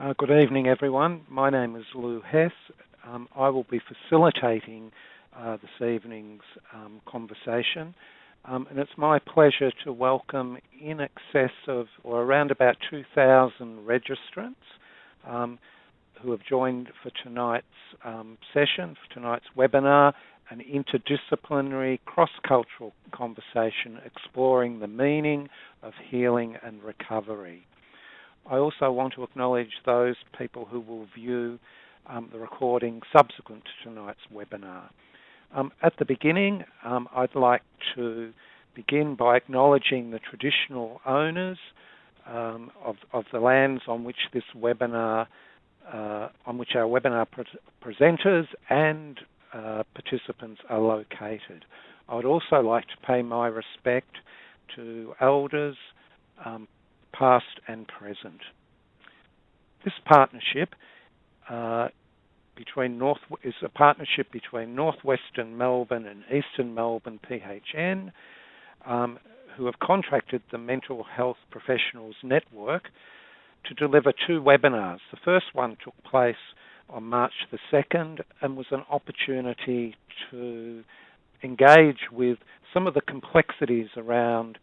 Uh, good evening, everyone. My name is Lou Hess. Um, I will be facilitating uh, this evening's um, conversation, um, and it's my pleasure to welcome in excess of, or around about 2,000 registrants um, who have joined for tonight's um, session, for tonight's webinar, an interdisciplinary, cross-cultural conversation exploring the meaning of healing and recovery. I also want to acknowledge those people who will view um, the recording subsequent to tonight's webinar. Um, at the beginning, um, I'd like to begin by acknowledging the traditional owners um, of, of, the lands on which this webinar, uh, on which our webinar pre presenters and uh, participants are located. I would also like to pay my respect to elders, um, past and present. This partnership uh, between North is a partnership between Northwestern Melbourne and Eastern Melbourne PHN, um, who have contracted the Mental Health Professionals Network to deliver two webinars. The first one took place on March the 2nd and was an opportunity to engage with some of the complexities around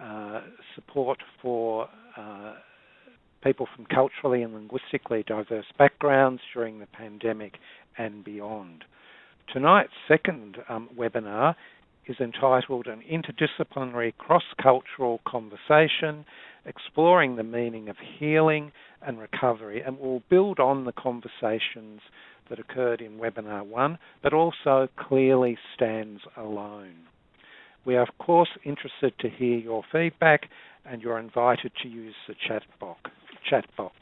uh, support for uh, people from culturally and linguistically diverse backgrounds during the pandemic and beyond. Tonight's second um, webinar is entitled An Interdisciplinary Cross-Cultural Conversation Exploring the Meaning of Healing and Recovery and will build on the conversations that occurred in webinar one, but also clearly stands alone. We are, of course, interested to hear your feedback, and you're invited to use the chat box. Chat box.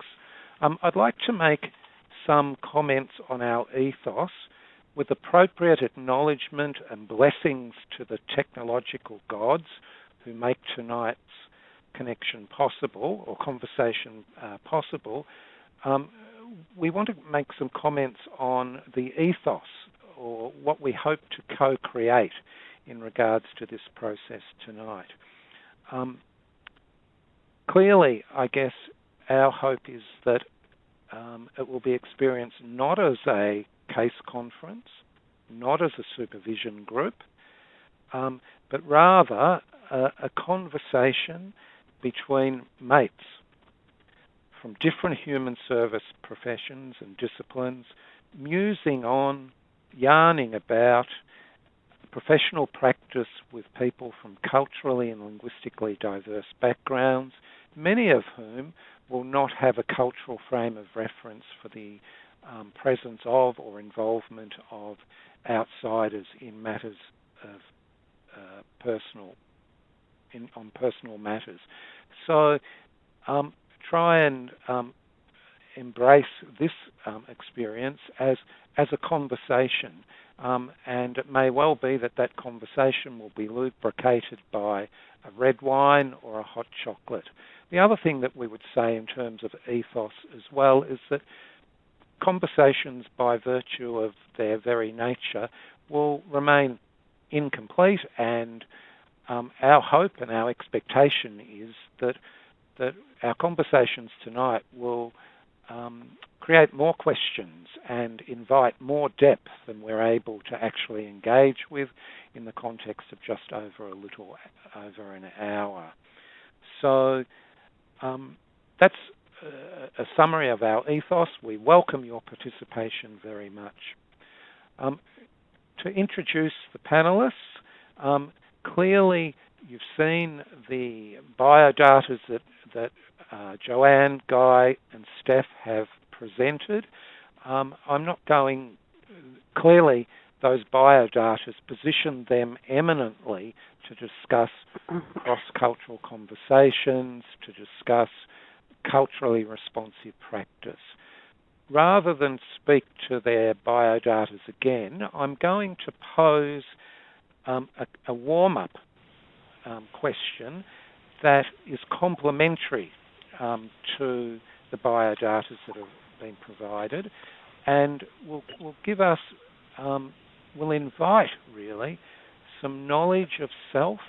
Um, I'd like to make some comments on our ethos with appropriate acknowledgement and blessings to the technological gods who make tonight's connection possible or conversation uh, possible. Um, we want to make some comments on the ethos or what we hope to co create in regards to this process tonight. Um, clearly, I guess our hope is that um, it will be experienced not as a case conference, not as a supervision group, um, but rather a, a conversation between mates from different human service professions and disciplines, musing on, yarning about professional practice with people from culturally and linguistically diverse backgrounds, many of whom will not have a cultural frame of reference for the um, presence of or involvement of outsiders in matters of uh, personal in, on personal matters. So um, try and um, embrace this um, experience as as a conversation um, and it may well be that that conversation will be lubricated by a red wine or a hot chocolate. The other thing that we would say in terms of ethos as well is that conversations, by virtue of their very nature, will remain incomplete, and um, our hope and our expectation is that that our conversations tonight will um, create more questions and invite more depth than we're able to actually engage with in the context of just over a little over an hour. So um, that's a, summary of our ethos. We welcome your participation very much. Um, to introduce the panelists, um, clearly you've seen the biodatas that, that uh, Joanne, Guy, and Steph have presented. Um, I'm not going, clearly, those biodatas position them eminently to discuss cross cultural conversations, to discuss culturally responsive practice. Rather than speak to their biodatas again, I'm going to pose um, a, a warm up um, question that is complementary um, to the biodatas that have been provided, and will will give us um, will invite really some knowledge of self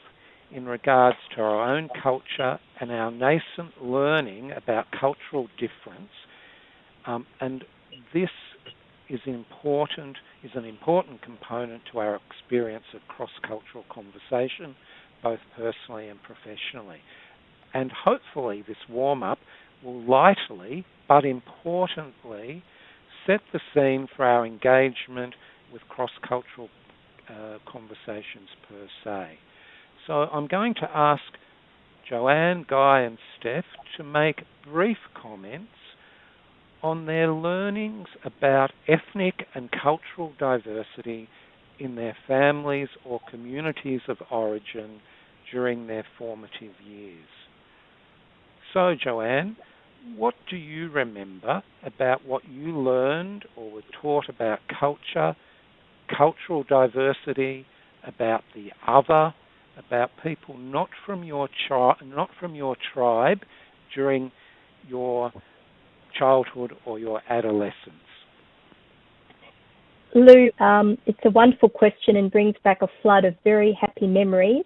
in regards to our own culture and our nascent learning about cultural difference Um, and this is important is an important component to our experience of cross-cultural conversation, both personally and professionally. And hopefully, this warm-up will lightly but importantly set the scene for our engagement with cross-cultural uh, conversations per se. So I'm going to ask Joanne, Guy, and Steph to make brief comments on their learnings about ethnic and cultural diversity in their families or communities of origin during their formative years. So, Joanne, what do you remember about what you learned or were taught about culture, cultural diversity, about the other, about people not from your chi- not from your tribe during your childhood or your adolescence? Lou, um, it's a wonderful question and brings back a flood of very happy memories.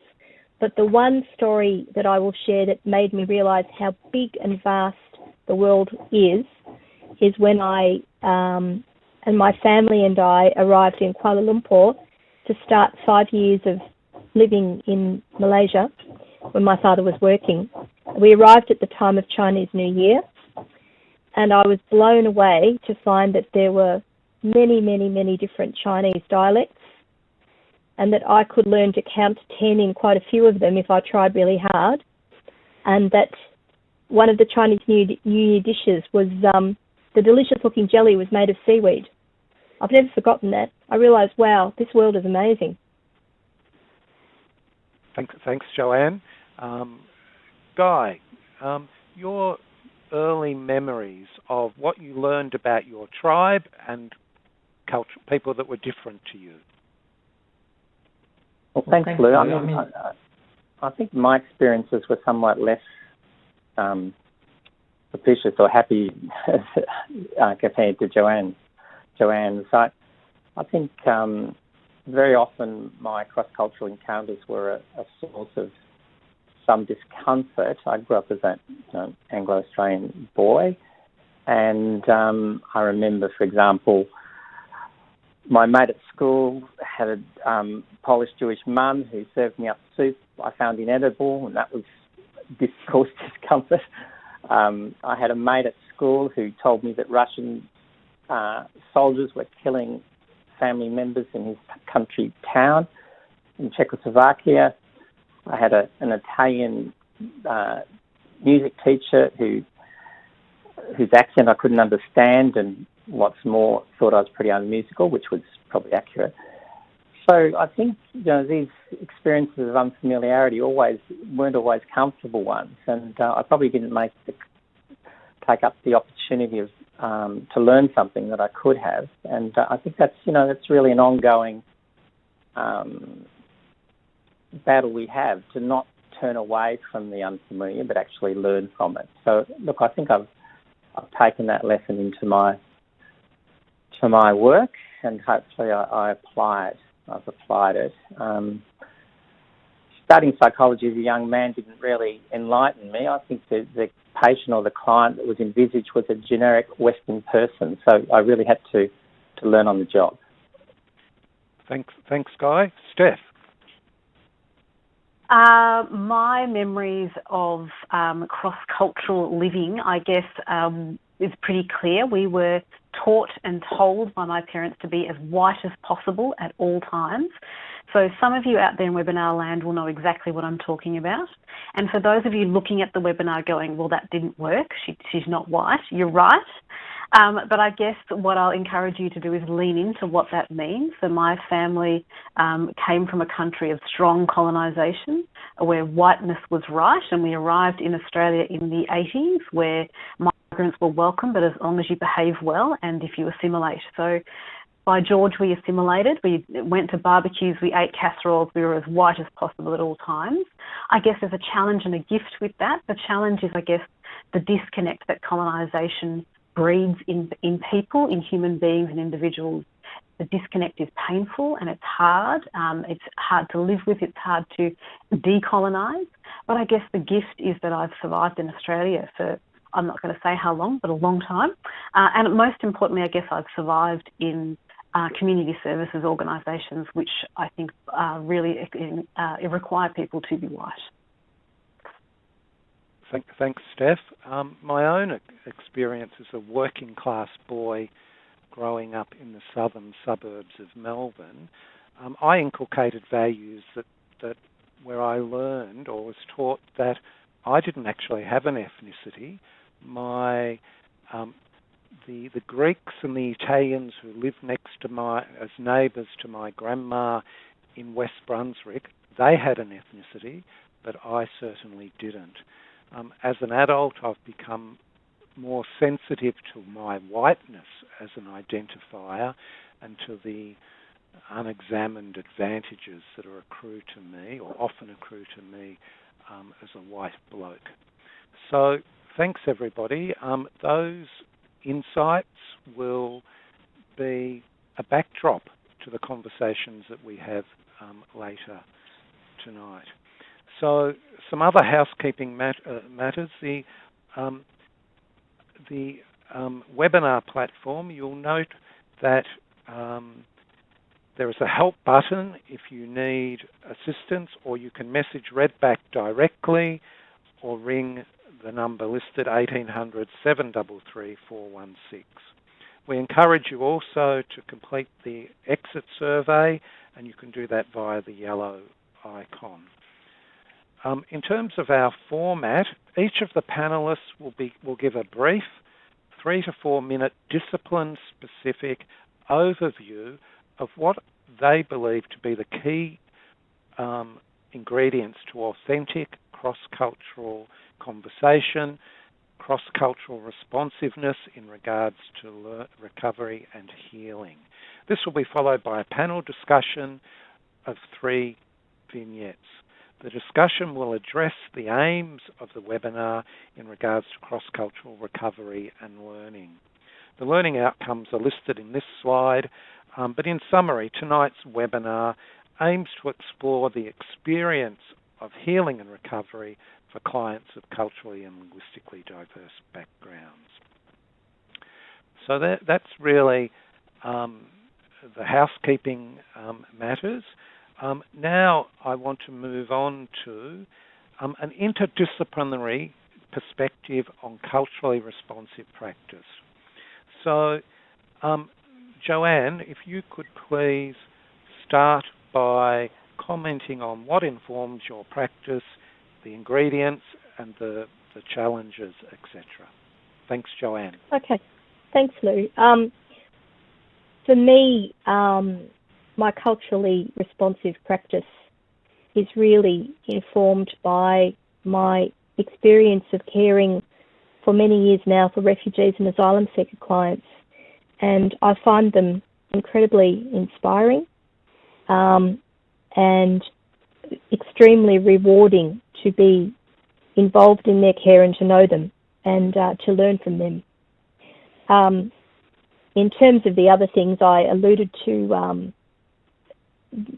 But the one story that I will share that made me realise how big and vast the world is, is when I um, and my family and I arrived in Kuala Lumpur to start five years of living in Malaysia when my father was working. We arrived at the time of Chinese New Year, and I was blown away to find that there were many, many, many different Chinese dialects, and that I could learn to count 10 in quite a few of them if I tried really hard, and that one of the Chinese New, Year dishes was um, the delicious looking jelly was made of seaweed. I've never forgotten that. I realised, wow, this world is amazing. Thanks, thanks Joanne. Um, Guy, um, your early memories of what you learned about your tribe and culture, people that were different to you. Well, thanks, well, thanks Lou. I, mean, I, I, think my experiences were somewhat less um, propitious or happy uh, compared to Joanne's. Joanne's. I, I think um, very often my cross-cultural encounters were a, a source of some discomfort. I grew up as an you know, Anglo-Australian boy, and um, I remember, for example, my mate at school had a um, Polish Jewish mum who served me up soup I found inedible, and that was this caused discomfort. Um, I had a mate at school who told me that Russian uh, soldiers were killing family members in his country town in Czechoslovakia. I had a, an Italian uh, music teacher who whose accent I couldn't understand, and what's more, thought I was pretty unmusical, which was probably accurate. So I think you know these experiences of unfamiliarity always weren't always comfortable ones, and uh, I probably didn't make the, take up the opportunity of um, to learn something that I could have, and uh, I think that's you know that's really an ongoing um, battle we have to not turn away from the unfamiliar, but actually learn from it. So look, I think I've I've taken that lesson into my to my work, and hopefully I, I apply it. I've applied it. Um, studying psychology as a young man didn't really enlighten me. I think the, the patient or the client that was envisaged was a generic Western person, so I really had to, to learn on the job. Thanks, thanks, Guy. Steph. Uh, my memories of um, cross-cultural living, I guess, um, is pretty clear. We were taught and told by my parents to be as white as possible at all times. So some of you out there in webinar land will know exactly what I'm talking about. And for those of you looking at the webinar going, well, that didn't work, she, she's not white, you're right. Um, but I guess what I'll encourage you to do is lean into what that means. So my family um, came from a country of strong colonisation where whiteness was right, and we arrived in Australia in the 80s where migrants were welcome, but as long as you behave well and if you assimilate. So by George, we assimilated. We went to barbecues, we ate casseroles, we were as white as possible at all times. I guess there's a challenge and a gift with that. The challenge is, I guess, the disconnect that colonisation breeds in, in people, in human beings and individuals. The disconnect is painful and it's hard. Um, it's hard to live with, it's hard to decolonise. But I guess the gift is that I've survived in Australia for I'm not going to say how long, but a long time. Uh, and most importantly, I guess I've survived in uh, community services organisations, which I think uh, really require people to be white. Thanks, Steph. Um, my own experience as a working class boy growing up in the southern suburbs of Melbourne, um, I inculcated values that, that where I learned or was taught that I didn't actually have an ethnicity. My um, the the Greeks and the Italians who lived next to my as neighbours to my grandma in West Brunswick, they had an ethnicity, but I certainly didn't. Um, as an adult, I've become more sensitive to my whiteness as an identifier and to the unexamined advantages that are accrue to me or often accrue to me um, as a white bloke. So thanks everybody. Um, those insights will be a backdrop to the conversations that we have um, later tonight. So some other housekeeping mat uh, matters. The um, the um, webinar platform, you'll note that um, there is a help button if you need assistance, or you can message Redback directly or ring the number listed 1800 733 416. We encourage you also to complete the exit survey, and you can do that via the yellow icon. Um, in terms of our format, each of the panelists will, be, will give a brief three to four minute discipline specific overview of what they believe to be the key um, ingredients to authentic cross cultural conversation, cross cultural responsiveness in regards to recovery and healing. This will be followed by a panel discussion of three vignettes. The discussion will address the aims of the webinar in regards to cross-cultural recovery and learning. The learning outcomes are listed in this slide, um, but in summary, tonight's webinar aims to explore the experience of healing and recovery for clients of culturally and linguistically diverse backgrounds. So that, that's really um, the housekeeping um, matters. Um, now I want to move on to um, an interdisciplinary perspective on culturally responsive practice. So, um, Joanne, if you could please start by commenting on what informs your practice, the ingredients, and the, the challenges, etc. Thanks, Joanne. Okay. Thanks, Lou. Um, for me, um, my culturally responsive practice is really informed by my experience of caring for many years now for refugees and asylum seeker clients, and I find them incredibly inspiring um, and extremely rewarding to be involved in their care and to know them and uh, to learn from them. Um, in terms of the other things, I alluded to um,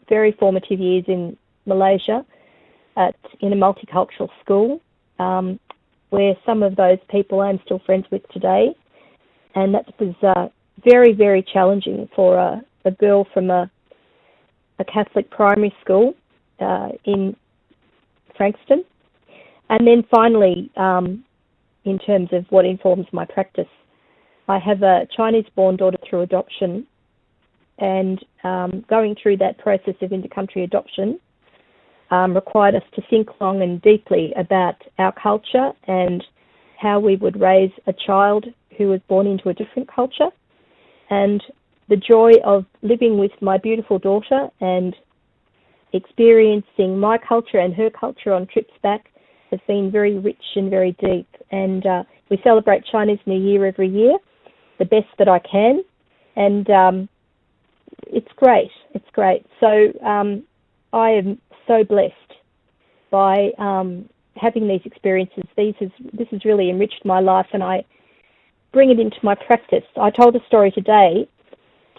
very formative years in Malaysia at in a multicultural school, um, where some of those people I'm still friends with today, and that was uh, very very challenging for a, a girl from a a Catholic primary school uh, in Frankston, and then finally, um, in terms of what informs my practice, I have a Chinese-born daughter through adoption and um, going through that process of intercountry adoption um, required us to think long and deeply about our culture and how we would raise a child who was born into a different culture. And the joy of living with my beautiful daughter and experiencing my culture and her culture on trips back has been very rich and very deep. And uh, we celebrate Chinese New Year every year, the best that I can. And um, it's great. It's great. So um, I am so blessed by um, having these experiences. These has, this has really enriched my life, and I bring it into my practice. I told a story today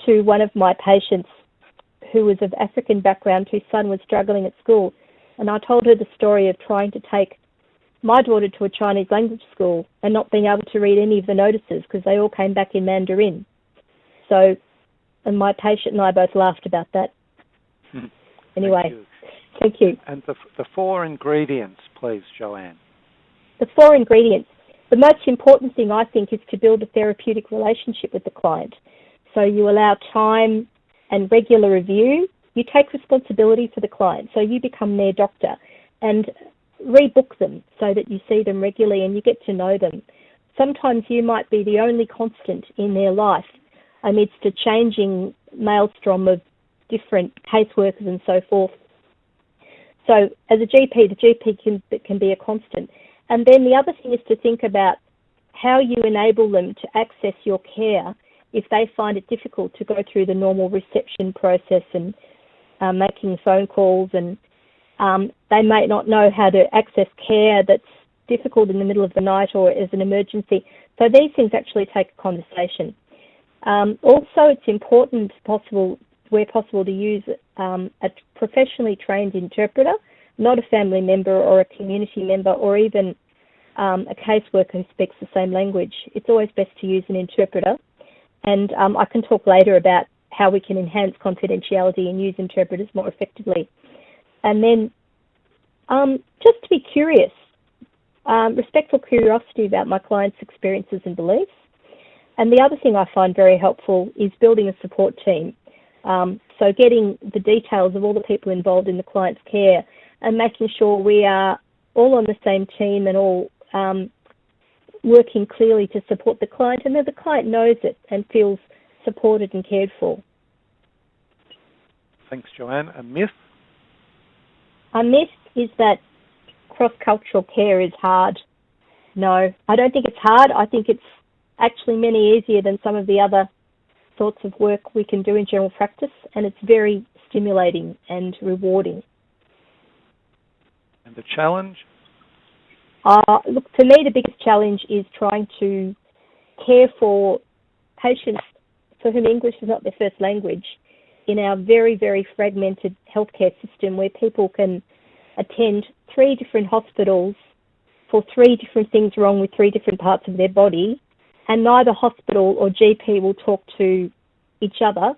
to one of my patients who was of African background, whose son was struggling at school, and I told her the story of trying to take my daughter to a Chinese language school and not being able to read any of the notices because they all came back in Mandarin. So, and my patient and I both laughed about that. Hmm. anyway, Thank you. thank you. And the, the four ingredients, please, Joanne. The four ingredients. The most important thing I think is to build a therapeutic relationship with the client. So you allow time and regular review. You take responsibility for the client. So you become their doctor and rebook them so that you see them regularly and you get to know them. Sometimes you might be the only constant in their life amidst a changing maelstrom of different caseworkers and so forth. So as a GP, the GP can, can be a constant. And then the other thing is to think about how you enable them to access your care if they find it difficult to go through the normal reception process and uh, making phone calls and um, they may not know how to access care that's difficult in the middle of the night or as an emergency. So these things actually take a conversation. Um, also, it's important, possible where possible, to use um, a professionally trained interpreter, not a family member or a community member or even um, a caseworker who speaks the same language. It's always best to use an interpreter. And um, I can talk later about how we can enhance confidentiality and use interpreters more effectively. And then um, just to be curious, um, respectful curiosity about my clients' experiences and beliefs. And the other thing I find very helpful is building a support team. Um, so getting the details of all the people involved in the client's care and making sure we are all on the same team and all um, working clearly to support the client and that the client knows it and feels supported and cared for. Thanks, Joanne. A myth? A myth is that cross-cultural care is hard. No, I don't think it's hard. I think it's actually many easier than some of the other sorts of work we can do in general practice, and it's very stimulating and rewarding. And the challenge? Uh, look, for me, the biggest challenge is trying to care for patients for whom English is not their first language in our very, very fragmented healthcare system where people can attend three different hospitals for three different things wrong with three different parts of their body, and neither hospital or GP will talk to each other.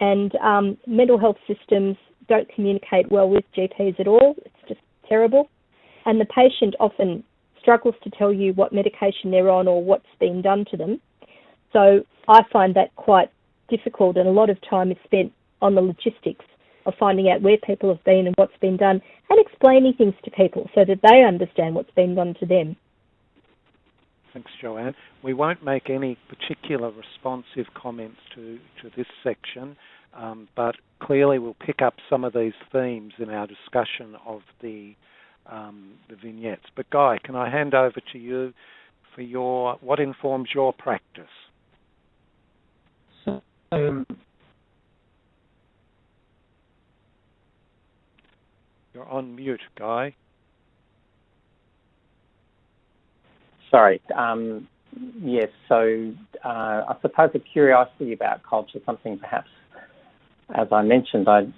And um, mental health systems don't communicate well with GPs at all. It's just terrible. And the patient often struggles to tell you what medication they're on or what's being done to them. So I find that quite difficult, and a lot of time is spent on the logistics of finding out where people have been and what's been done and explaining things to people so that they understand what's been done to them. Thanks, Joanne. We won't make any particular responsive comments to, to this section, um, but clearly we'll pick up some of these themes in our discussion of the, um, the vignettes. But Guy, can I hand over to you for your what informs your practice? So, um, You're on mute, Guy. Sorry. Um, yes, so uh, I suppose a curiosity about culture, something perhaps, as I mentioned, I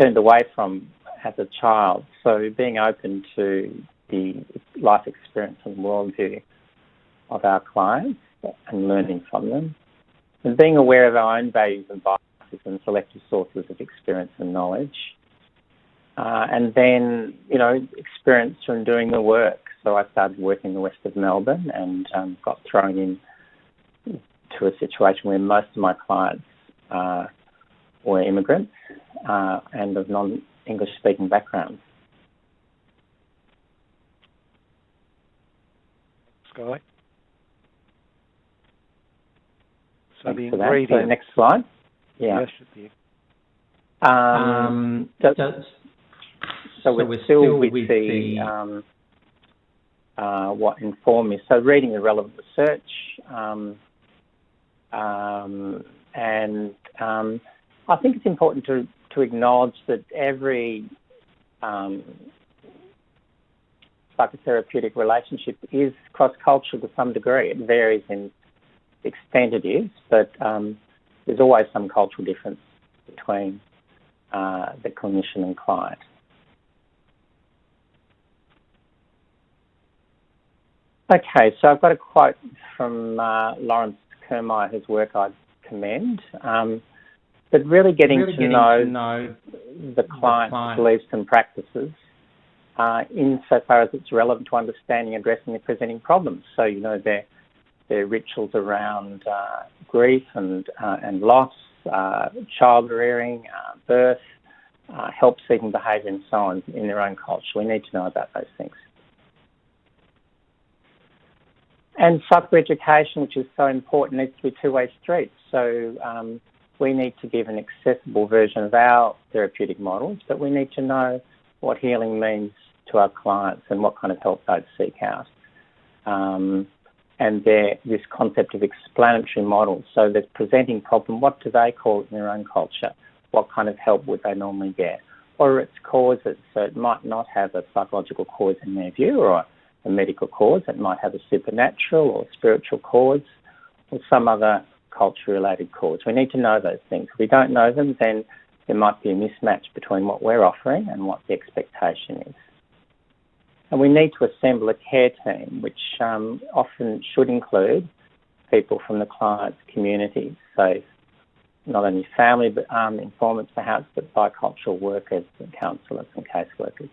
turned away from as a child. So being open to the life experience and worldview of our clients and learning from them, and being aware of our own values and biases and selective sources of experience and knowledge. Uh, and then, you know, experience from doing the work. So I started working in the west of Melbourne and um, got thrown in to a situation where most of my clients uh, were immigrants uh, and of non-English speaking backgrounds. Sky. So Thanks the for that. ingredients. So next slide. Yeah. Um, Um, so, does- so, we're, still, with, the, um, uh, what informed me. So reading the relevant research, um, um, and um, I think it's important to, to acknowledge that every um, psychotherapeutic relationship is cross-cultural to some degree. It varies in extent it is, but um, there's always some cultural difference between uh, the clinician and client. Okay, so I've got a quote from uh, Laurence Kirmayer, whose work I commend. Um, but really getting, really to, getting know to, know the client's client. beliefs and practices uh, insofar as it's relevant to understanding and addressing the presenting problems. So, you know, their, their rituals around uh, grief and, uh, and loss, uh, child rearing, uh, birth, uh, help seeking behaviour, and so on in their own culture. We need to know about those things. And psychoeducation, which is so important, needs to be two-way street. So um, we need to give an accessible version of our therapeutic models, but we need to know what healing means to our clients and what kind of help they'd seek out. Um, and this concept of explanatory models. So the presenting problem, what do they call it in their own culture? What kind of help would they normally get? Or its causes, so it might not have a psychological cause in their view or a medical cause, it might have a supernatural or spiritual cause or some other culture related cause. We need to know those things. If we don't know them, then there might be a mismatch between what we're offering and what the expectation is. And we need to assemble a care team, which um, often should include people from the client's community. So not only family but um, informants perhaps, but bicultural workers and counsellors and caseworkers.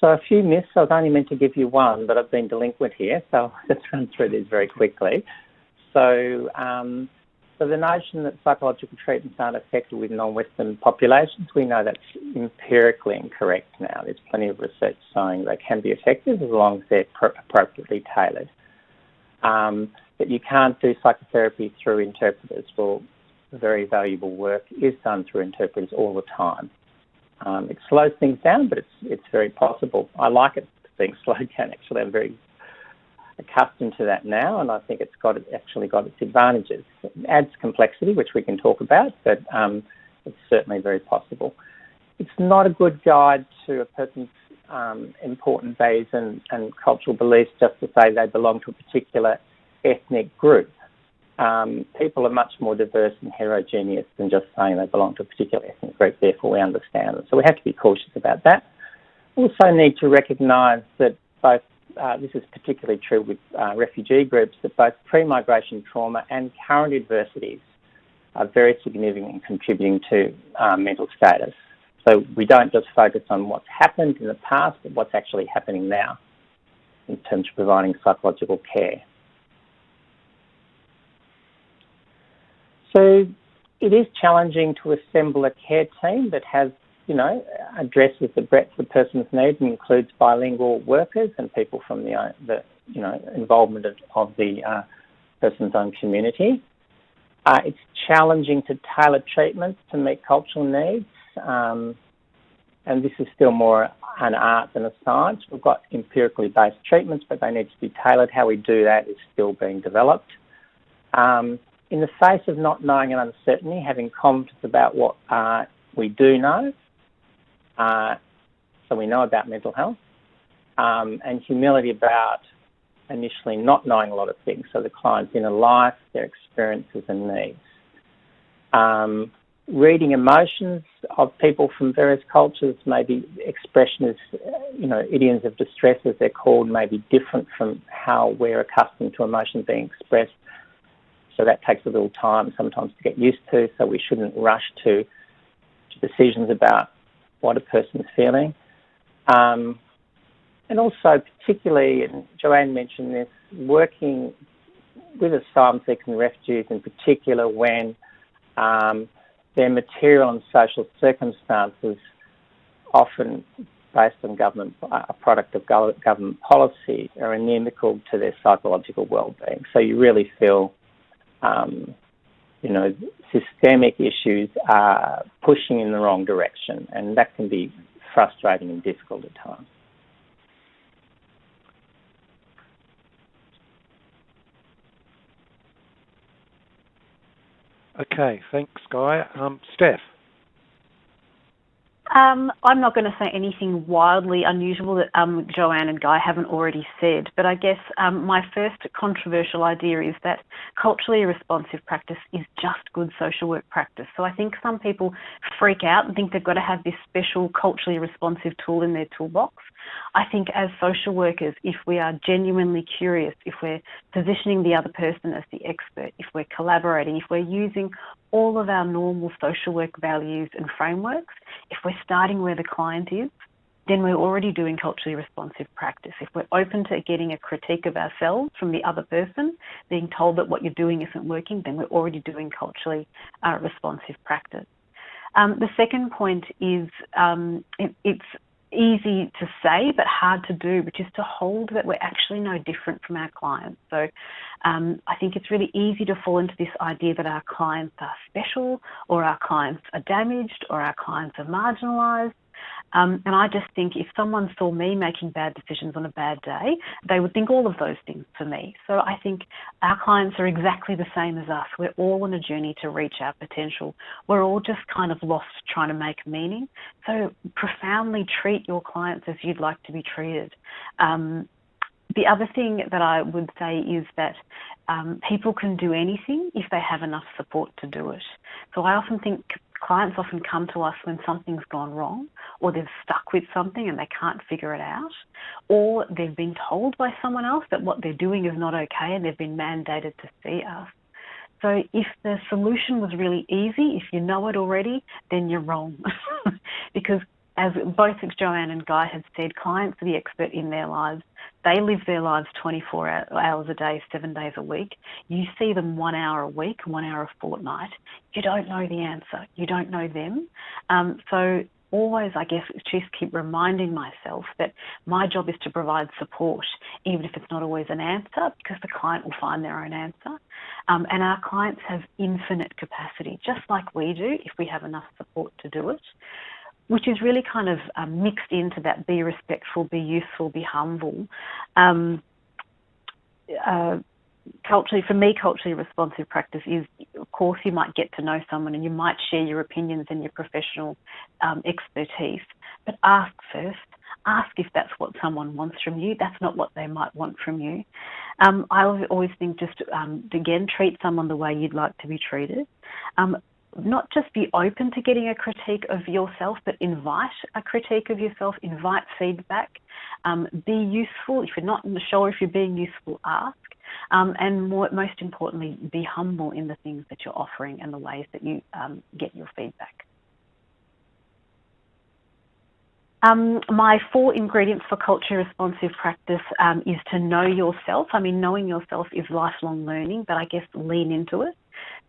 So a few myths. I was only meant to give you one, but I've been delinquent here, so just run through these very quickly. So, um, so the notion that psychological treatments aren't effective with non-Western populations, we know that's empirically incorrect now. There's plenty of research showing they can be effective as long as they're appropriately tailored. Um, but you can't do psychotherapy through interpreters. Well, very valuable work is done through interpreters all the time. Um, it slows things down, but it's it's very possible. I like it being slowed down. Actually, I'm very accustomed to that now, and I think it's got actually got its advantages. It adds complexity, which we can talk about, but um, it's certainly very possible. It's not a good guide to a person's um, important values and, and cultural beliefs just to say they belong to a particular ethnic group um, people are much more diverse and heterogeneous than just saying they belong to a particular ethnic group, therefore we understand them. So we have to be cautious about that. Also need to recognise that both, uh, this is particularly true with uh, refugee groups, that both pre-migration trauma and current adversities are very significant in contributing to um, mental status. So we don't just focus on what's happened in the past, but what's actually happening now in terms of providing psychological care. So it is challenging to assemble a care team that has, you know, addresses the breadth of the person's needs and includes bilingual workers and people from the, uh, the you know, involvement of, of the uh, person's own community. Uh, it's challenging to tailor treatments to meet cultural needs. Um, and this is still more an art than a science. We've got empirically based treatments, but they need to be tailored. How we do that is still being developed. Um, in the face of not knowing and uncertainty, having confidence about what uh, we do know, uh, so we know about mental health, um, and humility about initially not knowing a lot of things, so the client's inner life, their experiences and needs. Um, reading emotions of people from various cultures, maybe expression you know, idioms of distress as they're called, may be different from how we're accustomed to emotions being expressed. So that takes a little time sometimes to get used to. So we shouldn't rush to, to decisions about what a person's feeling. Um, and also, particularly, and Joanne mentioned this, working with asylum seekers and refugees in particular when um, their material and social circumstances, often based on government, a product of government policy, are inimical to their psychological well-being. So you really feel um, you know, systemic issues are pushing in the wrong direction, and that can be frustrating and difficult at times. Okay, thanks, Guy. Um, Steph. Um, I'm not going to say anything wildly unusual that um, Joanne and Guy haven't already said, but I guess um, my first controversial idea is that culturally responsive practice is just good social work practice. So I think some people freak out and think they've got to have this special culturally responsive tool in their toolbox. I think as social workers, if we are genuinely curious, if we're positioning the other person as the expert, if we're collaborating, if we're using all of our normal social work values and frameworks, if we're starting where the client is, then we're already doing culturally responsive practice. If we're open to getting a critique of ourselves from the other person, being told that what you're doing isn't working, then we're already doing culturally uh, responsive practice. Um, the second point is um, it, it's easy to say but hard to do, which is to hold that we're actually no different from our clients. So um, I think it's really easy to fall into this idea that our clients are special or our clients are damaged or our clients are marginalised. Um, and I just think if someone saw me making bad decisions on a bad day, they would think all of those things for me. So I think our clients are exactly the same as us. We're all on a journey to reach our potential. We're all just kind of lost trying to make meaning. So profoundly treat your clients as you'd like to be treated. Um, the other thing that I would say is that um, people can do anything if they have enough support to do it. So I often think clients often come to us when something's gone wrong or they're stuck with something and they can't figure it out or they've been told by someone else that what they're doing is not okay and they've been mandated to see us. So if the solution was really easy, if you know it already, then you're wrong. because as both Joanne and Guy have said, clients are the expert in their lives. They live their lives 24 hours a day, seven days a week. You see them one hour a week, one hour a fortnight. You don't know the answer. You don't know them. Um, so always, I guess, just keep reminding myself that my job is to provide support, even if it's not always an answer, because the client will find their own answer. Um, and our clients have infinite capacity, just like we do, if we have enough support to do it which is really kind of um, mixed into that be respectful, be useful, be humble. Um, uh, culturally, for me, culturally responsive practice is, of course, you might get to know someone and you might share your opinions and your professional um, expertise, but ask first. Ask if that's what someone wants from you. That's not what they might want from you. Um, I always think just um, again treat someone the way you'd like to be treated. Not just be open to getting a critique of yourself, but invite a critique of yourself, invite feedback, um, be useful. If you're not sure if you're being useful, ask. Um, and more, most importantly, be humble in the things that you're offering and the ways that you um, get your feedback. Um, my four ingredients for culture responsive practice um, is to know yourself. I mean, knowing yourself is lifelong learning, but I guess lean into it.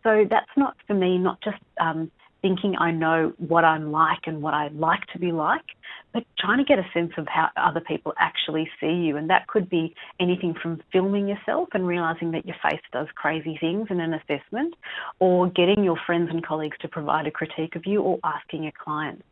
So that's not for me, not just um, thinking I know what I'm like and what I like to be like, but trying to get a sense of how other people actually see you. And that could be anything from filming yourself and realizing that your face does crazy things in an assessment, or getting your friends and colleagues to provide a critique of you, or asking a client.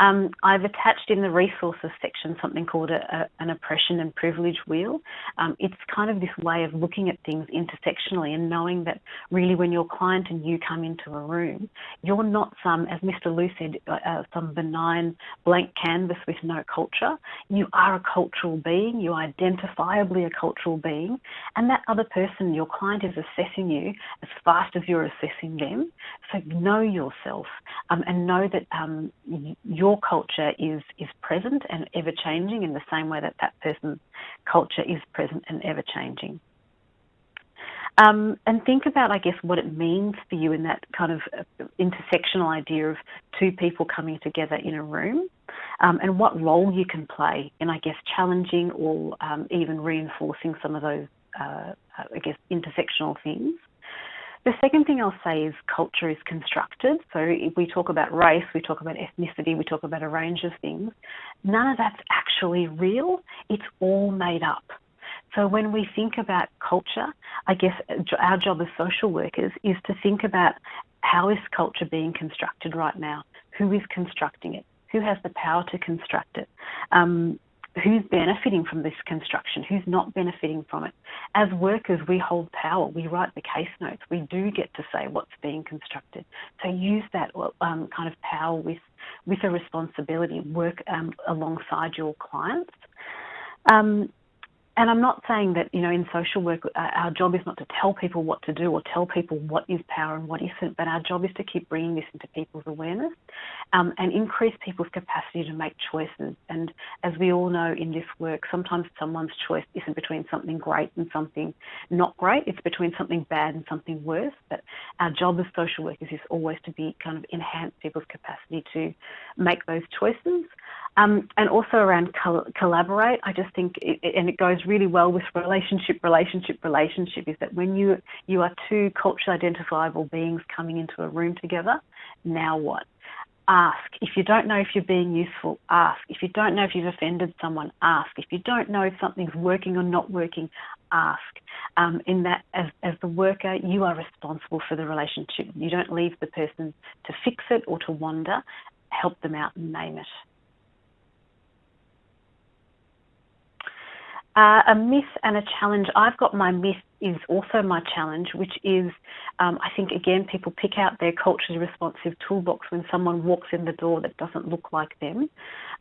Um, I've attached in the resources section something called a, a, an oppression and privilege wheel. Um, it's kind of this way of looking at things intersectionally and knowing that really when your client and you come into a room, you're not some, as Mr. Liu said, uh, uh, some benign blank canvas with no culture. You are a cultural being. You are identifiably a cultural being. And that other person, your client, is assessing you as fast as you're assessing them. So know yourself um, and know that um, your culture is, is present and ever changing in the same way that that person's culture is present and ever changing. Um, and think about, I guess, what it means for you in that kind of uh, intersectional idea of two people coming together in a room, um, and what role you can play in, I guess, challenging or um, even reinforcing some of those, uh, I guess, intersectional things. The second thing I'll say is culture is constructed. So if we talk about race, we talk about ethnicity, we talk about a range of things. None of that's actually real. It's all made up. So when we think about culture, I guess our job as social workers is to think about how is culture being constructed right now? Who is constructing it? Who has the power to construct it? Um, who's benefiting from this construction, who's not benefiting from it. As workers, we hold power. We write the case notes. We do get to say what's being constructed. So use that um, kind of power with with a responsibility. Work um, alongside your clients. Um, and I'm not saying that, you know, in social work, uh, our job is not to tell people what to do or tell people what is power and what isn't, but our job is to keep bringing this into people's awareness um, and increase people's capacity to make choices. And as we all know in this work, sometimes someone's choice isn't between something great and something not great, it's between something bad and something worse. But our job as social workers is always to be kind of enhance people's capacity to make those choices. Um, and also around col- collaborate, I just think, it, and it goes really well with relationship, relationship, relationship, is that when you you are two culturally identifiable beings coming into a room together, now what? Ask. If you don't know if you're being useful, ask. If you don't know if you've offended someone, ask. If you don't know if something's working or not working, ask. Um, in that, as, as the worker, you are responsible for the relationship. You don't leave the person to fix it or to wander. Help them out and name it. Uh, a myth and a challenge. I've got my myth is also my challenge, which is um, I think again people pick out their culturally responsive toolbox when someone walks in the door that doesn't look like them.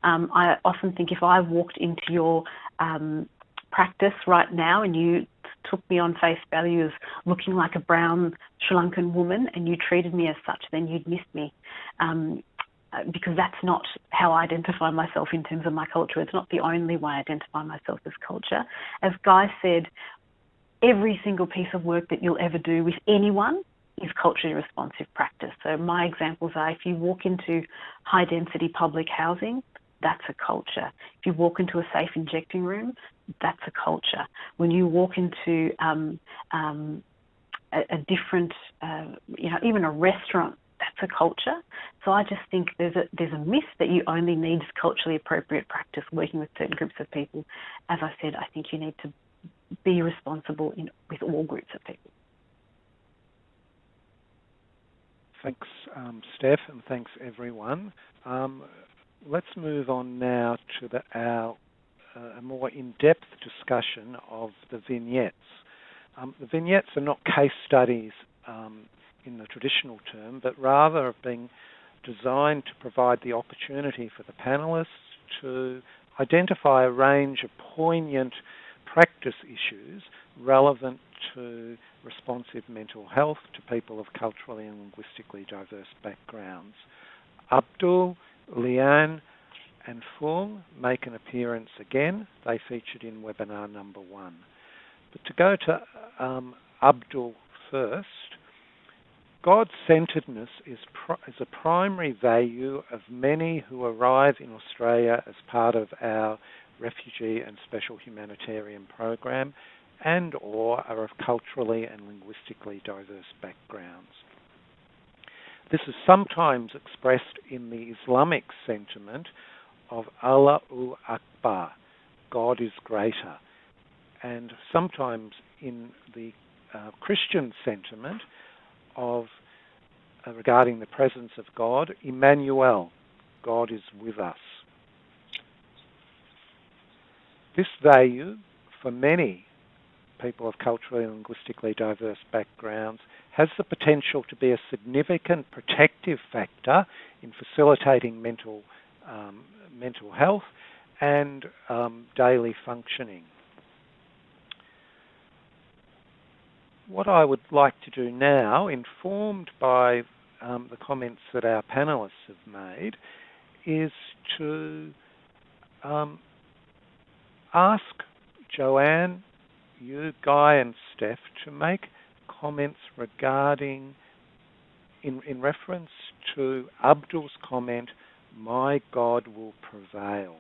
Um, I often think if I walked into your um, practice right now and you took me on face value as looking like a brown Sri Lankan woman and you treated me as such, then you'd miss me. Um, because that's not how I identify myself in terms of my culture. It's not the only way I identify myself as culture. As Guy said, every single piece of work that you'll ever do with anyone is culturally responsive practice. So my examples are if you walk into high density public housing, that's a culture. If you walk into a safe injecting room, that's a culture. When you walk into um, um, a, a, different, uh, you know, even a restaurant that's a culture. So I just think there's a there's a myth that you only need culturally appropriate practice working with certain groups of people. As I said, I think you need to be responsible in with all groups of people. Thanks, um, Steph, and thanks everyone. Um, let's move on now to the, our uh, a more in-depth discussion of the vignettes. Um, the vignettes are not case studies um, in the traditional term, but rather have been designed to provide the opportunity for the panelists to identify a range of poignant practice issues relevant to responsive mental health to people of culturally and linguistically diverse backgrounds. Abdul, Leanne, and Fung make an appearance again. They featured in webinar number one. But to go to um, Abdul first, God centeredness is, is a primary value of many who arrive in Australia as part of our refugee and special humanitarian program and or are of culturally and linguistically diverse backgrounds. This is sometimes expressed in the Islamic sentiment of Allahu Akbar, God is greater, and sometimes in the uh, Christian sentiment of uh, regarding the presence of God, Emmanuel, God is with us. This value for many people of culturally and linguistically diverse backgrounds has the potential to be a significant protective factor in facilitating mental um, mental health and um, daily functioning. What I would like to do now, informed by um, the comments that our panelists have made, is to um, ask Joanne, you, Guy, and Steph to make comments regarding, in, in reference to Abdul's comment, my God will prevail.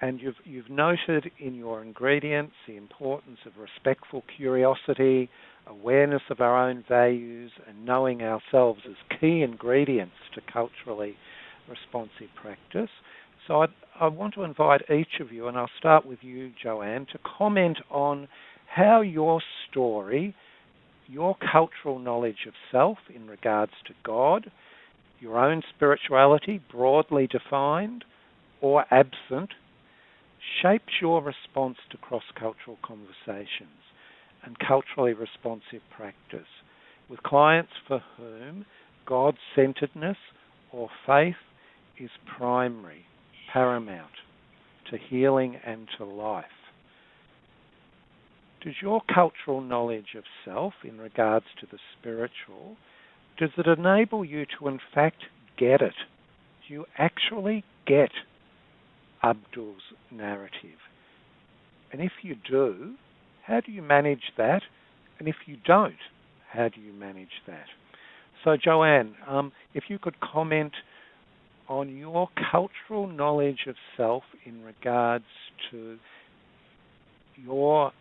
And you've, you've noted in your ingredients the importance of respectful curiosity, awareness of our own values, and knowing ourselves as key ingredients to culturally responsive practice. So I'd, I want to invite each of you, and I'll start with you, Joanne, to comment on how your story, your cultural knowledge of self in regards to God, your own spirituality, broadly defined or absent, shapes your response to cross-cultural conversations and culturally responsive practice with clients for whom God-centeredness or faith is primary, paramount to healing and to life. Does your cultural knowledge of self in regards to the spiritual, does it enable you to in fact get it? Do you actually get Abdul's narrative? And if you do, how do you manage that? And if you don't, how do you manage that? So, Joanne, um, if you could comment on your cultural knowledge of self in regards to your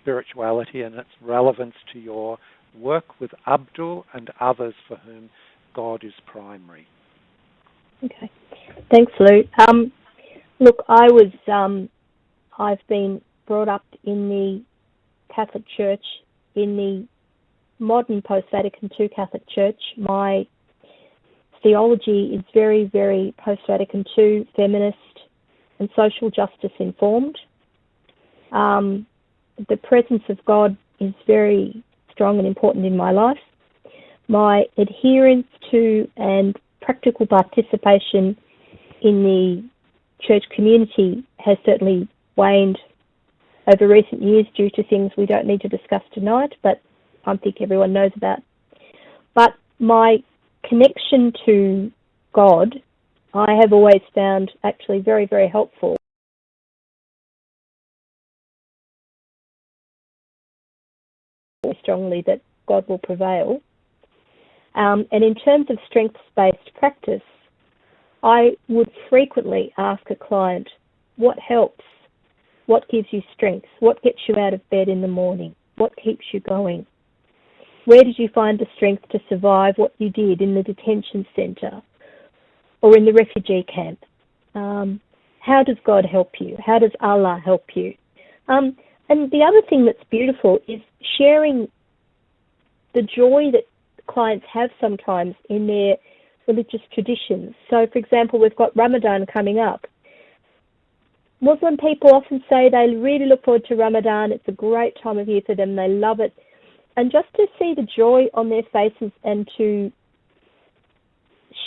spirituality and its relevance to your work with Abdul and others for whom God is primary. Okay, thanks, Lou. Um, look, I was, um, I've been brought up in the Catholic Church, in the modern post Vatican II Catholic Church. My theology is very, very post Vatican II feminist and social justice informed. Um, the presence of God is very strong and important in my life. My adherence to and practical participation in the church community has certainly waned over recent years due to things we don't need to discuss tonight, but I think everyone knows about. But my connection to God, I have always found actually very, very helpful. Strongly that God will prevail. Um, and in terms of strengths based practice, I would frequently ask a client, What helps? What gives you strength? What gets you out of bed in the morning? What keeps you going? Where did you find the strength to survive what you did in the detention centre or in the refugee camp? Um, how does God help you? How does Allah help you? Um, and the other thing that's beautiful is sharing the joy that clients have sometimes in their religious traditions. So, for example, we've got Ramadan coming up. Muslim people often say they really look forward to Ramadan. It's a great time of year for them. They love it. And just to see the joy on their faces and to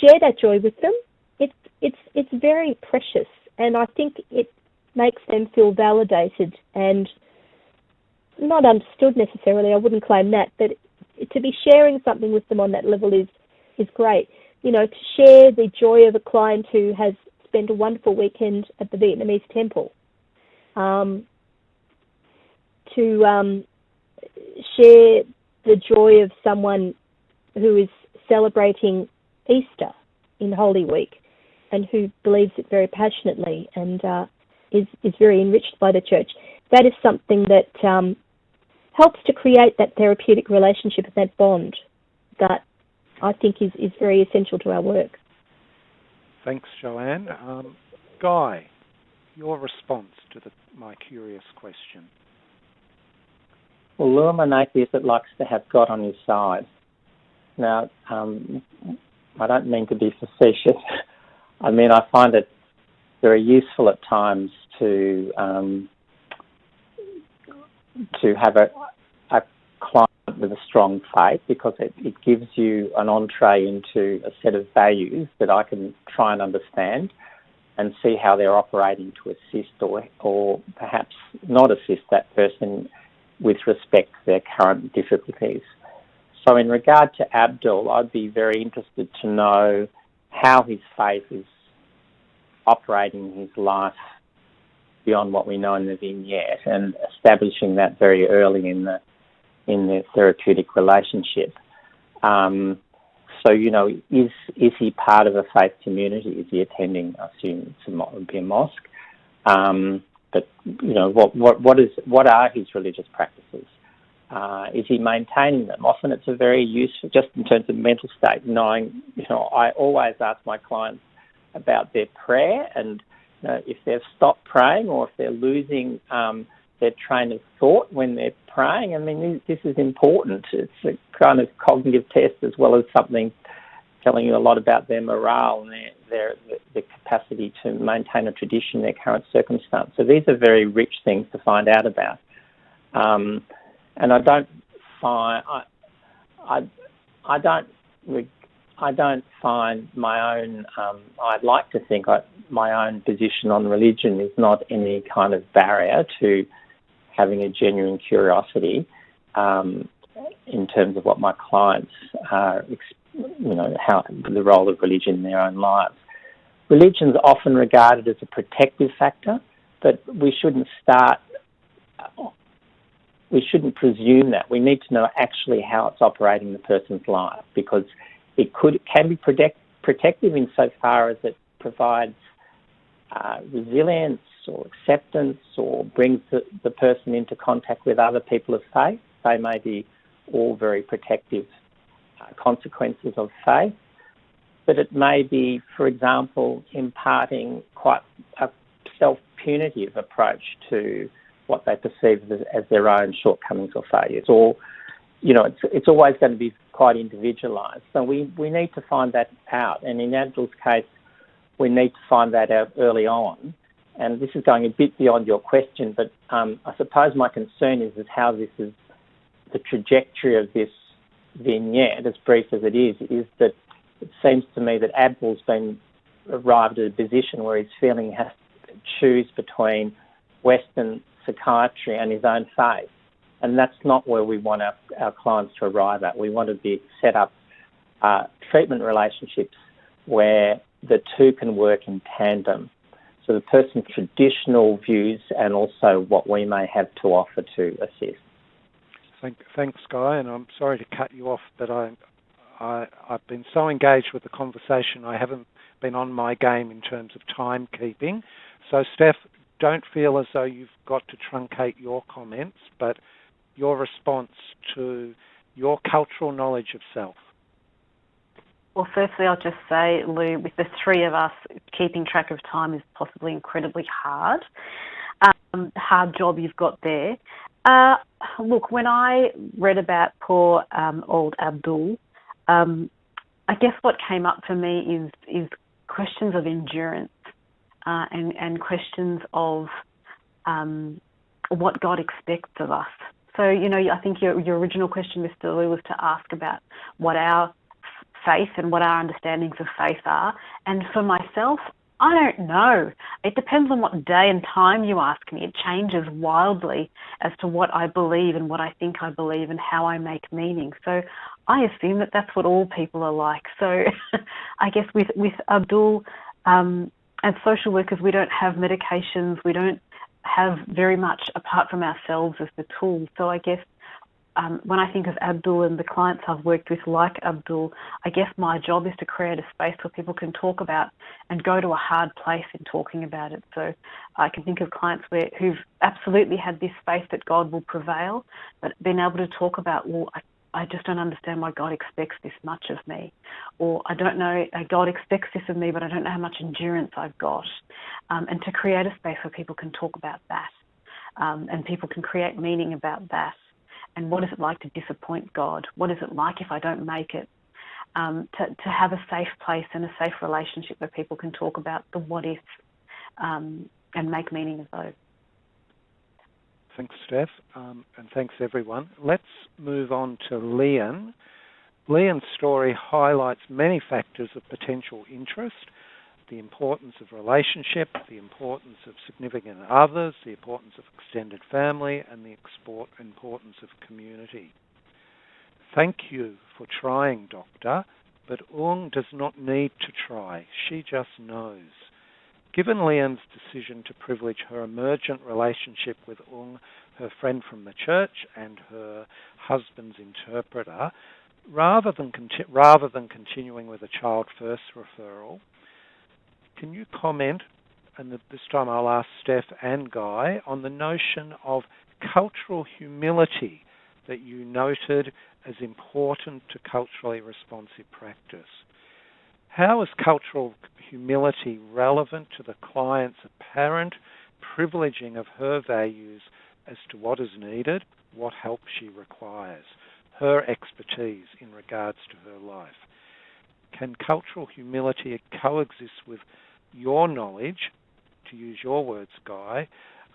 share that joy with them, it's it's it's very precious. And I think it makes them feel validated and not understood necessarily. I wouldn't claim that, but to be sharing something with them on that level is is great. You know, to share the joy of a client who has spent a wonderful weekend at the Vietnamese temple. Um, to um, share the joy of someone who is celebrating Easter in Holy Week and who believes it very passionately and uh, is is very enriched by the church. That is something that um, helps to create that therapeutic relationship and that bond that I think is, is very essential to our work. Thanks, Joanne. Um, Guy, your response to the, my curious question. Well, Lou, I'm an atheist that likes to have God on his side. Now, um, I don't mean to be facetious. I mean, I find it very useful at times to um, to have a, a client with a strong faith because it, it gives you an entree into a set of values that I can try and understand and see how they're operating to assist or, or perhaps not assist that person with respect to their current difficulties. So, in regard to Abdul, I'd be very interested to know how his faith is operating in his life beyond what we know in the vignette and establishing that very early in the in the therapeutic relationship. Um, so you know, is is he part of a faith community? Is he attending? I assume it would be a mosque. Um, but you know, what what what is what are his religious practices? Uh, is he maintaining them? Often it's a very useful, just in terms of mental state, knowing, you know, I always ask my clients about their prayer and know, if they've stopped praying or if they're losing um, their train of thought when they're praying. I mean, this is important. It's a kind of cognitive test as well as something telling you a lot about their morale and their, their, their capacity to maintain a tradition in their current circumstance. So these are very rich things to find out about. Um, and I don't find I, I, I don't I don't find my own. Um, I'd like to think I, my own position on religion is not any kind of barrier to having a genuine curiosity um, in terms of what my clients are, you know, how the role of religion in their own lives. Religion is often regarded as a protective factor, but we shouldn't start. We shouldn't presume that. We need to know actually how it's operating in the person's life because it could can be protect, protective insofar as it provides uh, resilience or acceptance or brings the, the person into contact with other people of faith. They may be all very protective uh, consequences of faith, but it may be, for example, imparting quite a self punitive approach to what they perceive as, as, their own shortcomings or failures, or you know, it's, it's always going to be quite individualised. So we, we need to find that out. And in Abdul's case, we need to find that out early on. And this is going a bit beyond your question, but um, I suppose my concern is, is how this is, the trajectory of this vignette, as brief as it is, is that it seems to me that Abdul's been arrived at a position where he's feeling he has to choose between Western psychiatry and his own faith. And that's not where we want our, our clients to arrive at. We want to be set up uh, treatment relationships where the two can work in tandem. So the person's traditional views and also what we may have to offer to assist. Thank, thanks, Guy, and I'm sorry to cut you off, but I, I, I've been so engaged with the conversation, I haven't been on my game in terms of timekeeping. So, Steph, don't feel as though you've got to truncate your comments, but your response to your cultural knowledge of self. Well, firstly, I'll just say, Lou, with the three of us, keeping track of time is possibly incredibly hard. Um, hard job you've got there. Uh, look, when I read about poor um, old Abdul, um, I guess what came up for me is is questions of endurance uh, and and questions of um, what God expects of us. So you know, I think your your original question, Mr. Lou, was to ask about what our faith and what our understandings of faith are. And for myself, I don't know. It depends on what day and time you ask me. It changes wildly as to what I believe and what I think I believe and how I make meaning. So I assume that that's what all people are like. So I guess with with Abdul um, as social workers, we don't have medications. We don't have very much apart from ourselves as the tool. So I guess um, when I think of Abdul and the clients I've worked with, like Abdul, I guess my job is to create a space where people can talk about and go to a hard place in talking about it. So I can think of clients where who've absolutely had this space that God will prevail, but been able to talk about, well, I, I just don't understand why God expects this much of me, or I don't know uh, God expects this of me, but I don't know how much endurance I've got, um, and to create a space where people can talk about that, um, and people can create meaning about that and what is it like to disappoint God? What is it like if I don't make it? Um, to, to have a safe place and a safe relationship where people can talk about the what ifs um, and make meaning of those. Thanks, Steph, um, and thanks everyone. Let's move on to Leanne. Leanne's story highlights many factors of potential interest the importance of relationship, the importance of significant others, the importance of extended family, and the importance of community. Thank you for trying, Doctor, but Ung does not need to try. She just knows. Given Leanne's decision to privilege her emergent relationship with Ung, her friend from the church, and her husband's interpreter, rather than, rather than continuing with a child first referral, can you comment, and this time I'll ask Steph and Guy, on the notion of cultural humility that you noted as important to culturally responsive practice? How is cultural humility relevant to the client's apparent privileging of her values as to what is needed, what help she requires, her expertise in regards to her life? can cultural humility coexist with your knowledge, to use your words, Guy,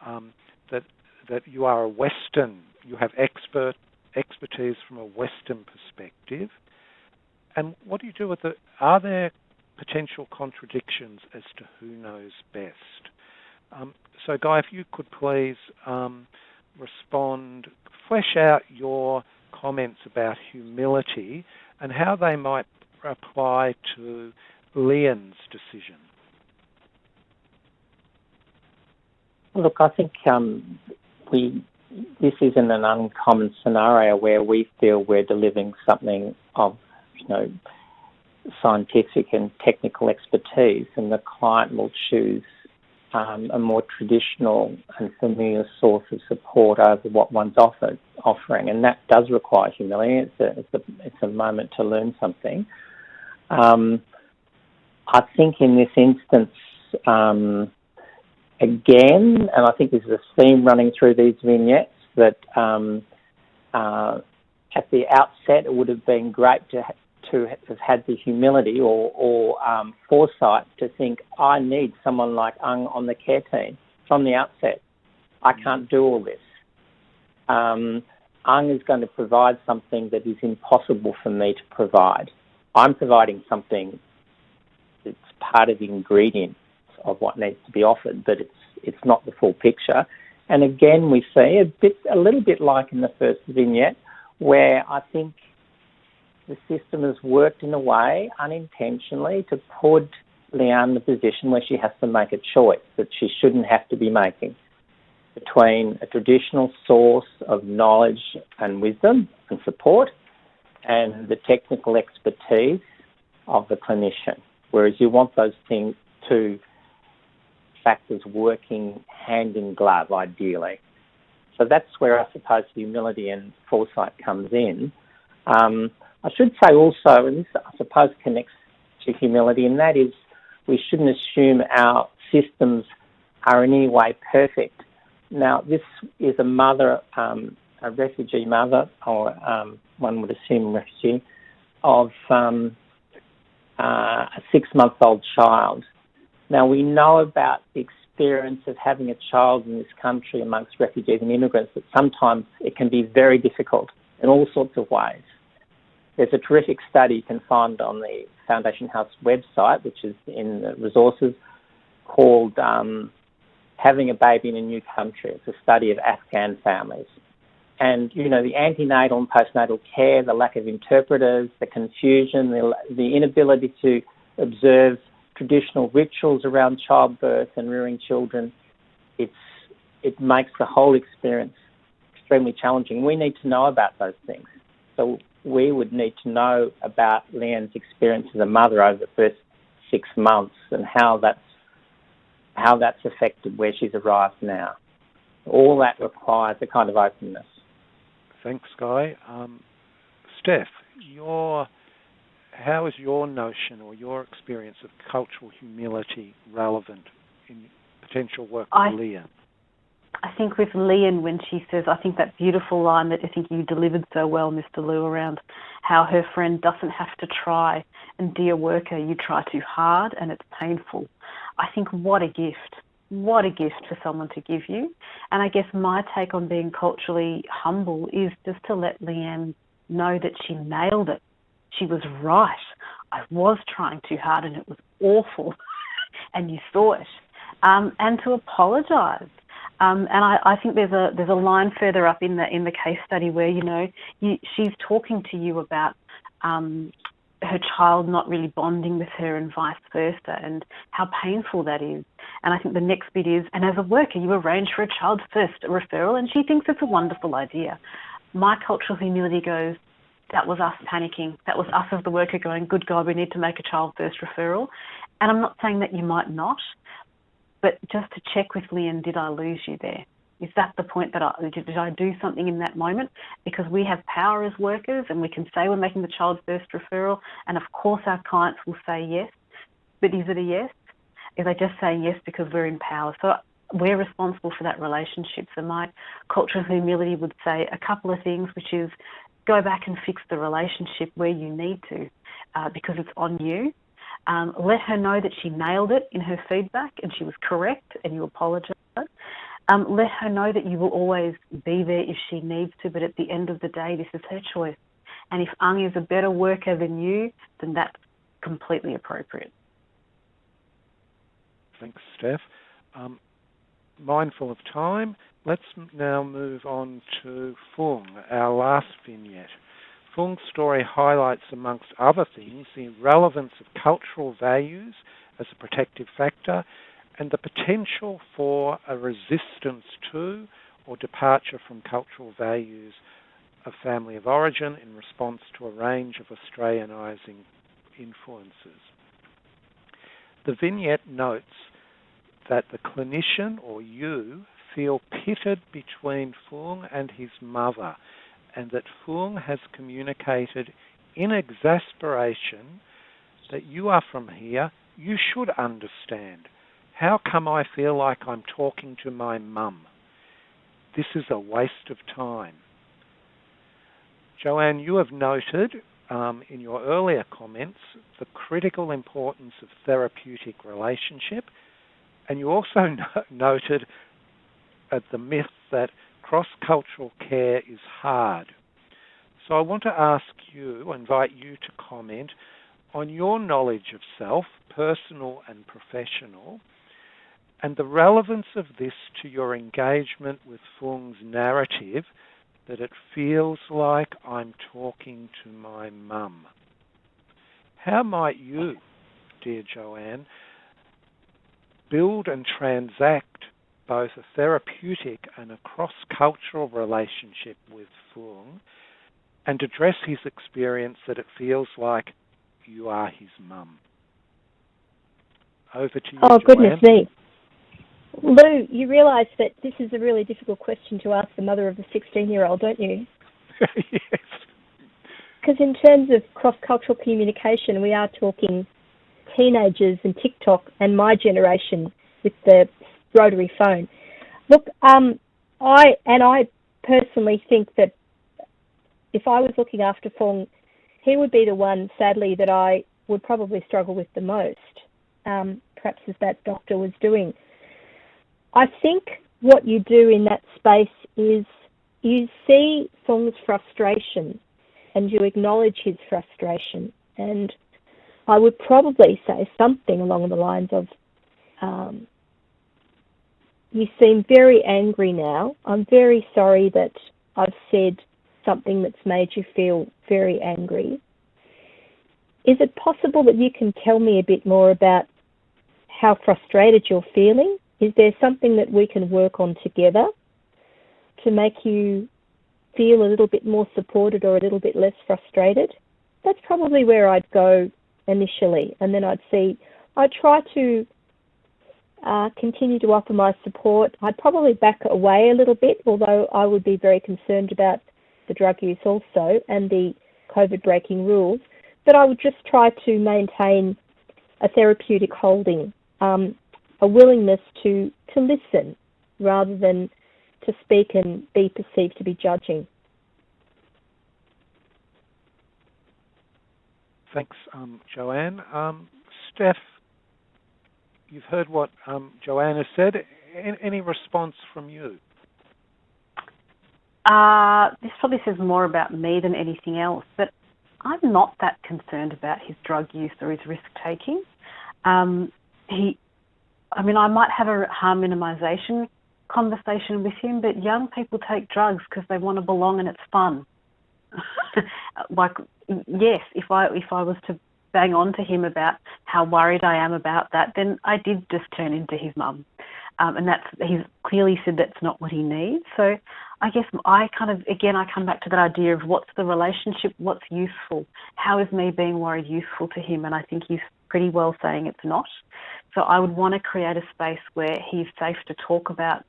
um, that that you are a Western, you have expert expertise from a Western perspective, and what do you do with it? Are there potential contradictions as to who knows best? Um, so, Guy, if you could please um, respond, flesh out your comments about humility and how they might apply to Leanne's decision. Look, I think um, we this isn't an uncommon scenario where we feel we're delivering something of, you know, scientific and technical expertise, and the client will choose um, a more traditional and familiar source of support over what one's offered, offering, and that does require humility. It's a, it's a, it's a moment to learn something. Um, I think in this instance, um, again, and I think this is a theme running through these vignettes, that um, uh, at the outset it would have been great to to have had the humility or, or um, foresight to think, I need someone like Ung on the care team from the outset. I can't do all this. Um, Ung is going to provide something that is impossible for me to provide. I'm providing something that's part of the ingredients of what needs to be offered, but it's it's not the full picture. And again, we see a bit, a little bit like in the first vignette, where I think the system has worked in a way unintentionally to put Leanne in the position where she has to make a choice that she shouldn't have to be making between a traditional source of knowledge and wisdom and support and the technical expertise of the clinician. Whereas you want those things two factors working hand in glove, ideally. So that's where I suppose humility and foresight comes in. Um, I should say also, and this I suppose connects to humility, and that is we shouldn't assume our systems are in any way perfect. Now, this is a mother, um, a refugee mother, or um, one would assume refugee, of um, uh, a six month old child. Now, we know about the experience of having a child in this country amongst refugees and immigrants that sometimes it can be very difficult in all sorts of ways. There's a terrific study you can find on the Foundation House website, which is in the resources, called um, Having a Baby in a New Country. It's a study of Afghan families. And, you know, the antenatal and postnatal care, the lack of interpreters, the confusion, the, the inability to observe traditional rituals around childbirth and rearing children, it's, it makes the whole experience extremely challenging. We need to know about those things. So we would need to know about Leanne's experience as a mother over the first six months and how that's how that's affected where she's arrived now. All that requires a kind of openness. Thanks, Guy. Um, Steph, your how is your notion or your experience of cultural humility relevant in potential work with Leanne? I think with Leanne, when she says, I think that beautiful line that I think you delivered so well, Mr. Lou, around how her friend doesn't have to try, and dear worker, you try too hard and it's painful. I think what a gift. What a gift for someone to give you. And I guess my take on being culturally humble is just to let Leanne know that she nailed it. She was right. I was trying too hard and it was awful. and you saw it. Um, and to apologise um, and I, I, think there's a there's a line further up in the in the case study where you know you, she's talking to you about um, her child not really bonding with her and vice versa, and how painful that is. And I think the next bit is, and as a worker, you arrange for a child first referral, and she thinks it's a wonderful idea. My cultural humility goes, that was us panicking. That was us as the worker going, good God, we need to make a child first referral. And I'm not saying that you might not, but just to check with Leanne, did I lose you there? Is that the point that I did I do something in that moment? Because we have power as workers and we can say we're making the child first referral, and of course our clients will say yes. But is it a yes? Is they just saying yes because we're in power? So we're responsible for that relationship. So my culture of humility would say a couple of things, which is go back and fix the relationship where you need to. uh, because it's on you. Um, let her know that she nailed it in her feedback and she was correct and you apologise. Um, let her know that you will always be there if she needs to, but at the end of the day, this is her choice. And if Ung is a better worker than you, then that's completely appropriate. Thanks, Steph. Um, mindful of time, let's now move on to Fung, our last vignette. Fung's story highlights, amongst other things, the relevance of cultural values as a protective factor and the potential for a resistance to or departure from cultural values of family of origin in response to a range of Australianising influences. The vignette notes that the clinician or you feel pitted between Fung and his mother, and that Fung has communicated in exasperation that you are from here, you should understand. How come I feel like I'm talking to my mum? This is a waste of time. Joanne, you have noted um, in your earlier comments the critical importance of therapeutic relationship, and you also no- noted uh, the myth that cross cultural care is hard. So I want to ask you, invite you to comment on your knowledge of self, personal and professional, and the relevance of this to your engagement with Fung's narrative that it feels like I'm talking to my mum. How might you, dear Joanne, build and transact both a therapeutic and a cross cultural relationship with Fung and address his experience that it feels like you are his mum? Over to you. Oh, Joanne. goodness me. Lou, you realise that this is a really difficult question to ask the mother of a 16 year old, don't you? yes. Because in terms of cross cultural communication, we are talking teenagers and TikTok and my generation with the rotary phone. Look, um, I and I personally think that if I was looking after Fung, he would be the one, sadly, that I would probably struggle with the most, um, perhaps as that doctor was doing. I think what you do in that space is you see Fung's frustration and you acknowledge his frustration. And I would probably say something along the lines of, um, You seem very angry now. I'm very sorry that I've said something that's made you feel very angry. Is it possible that you can tell me a bit more about how frustrated you're feeling is there something that we can work on together to make you feel a little bit more supported or a little bit less frustrated? That's probably where I'd go initially, and then I'd see. I'd try to uh, continue to offer my support. I'd probably back away a little bit, although I would be very concerned about the drug use also and the COVID breaking rules. But I would just try to maintain a therapeutic holding. Um, a willingness to, to listen rather than to speak and be perceived to be judging. Thanks, um, Joanne. Um, Steph, you've heard what um, Joanne has said. Any, any response from you? Uh, this probably says more about me than anything else, but I'm not that concerned about his drug use or his risk taking. Um, he I mean, I might have a harm minimisation conversation with him, but young people take drugs because they want to belong and it's fun. like, yes, if I if I was to bang on to him about how worried I am about that, then I did just turn into his mum, um, and that's he's clearly said that's not what he needs. So, I guess I kind of again I come back to that idea of what's the relationship, what's useful, how is me being worried useful to him, and I think he's pretty well saying it's not. So I would want to create a space where he's safe to talk about,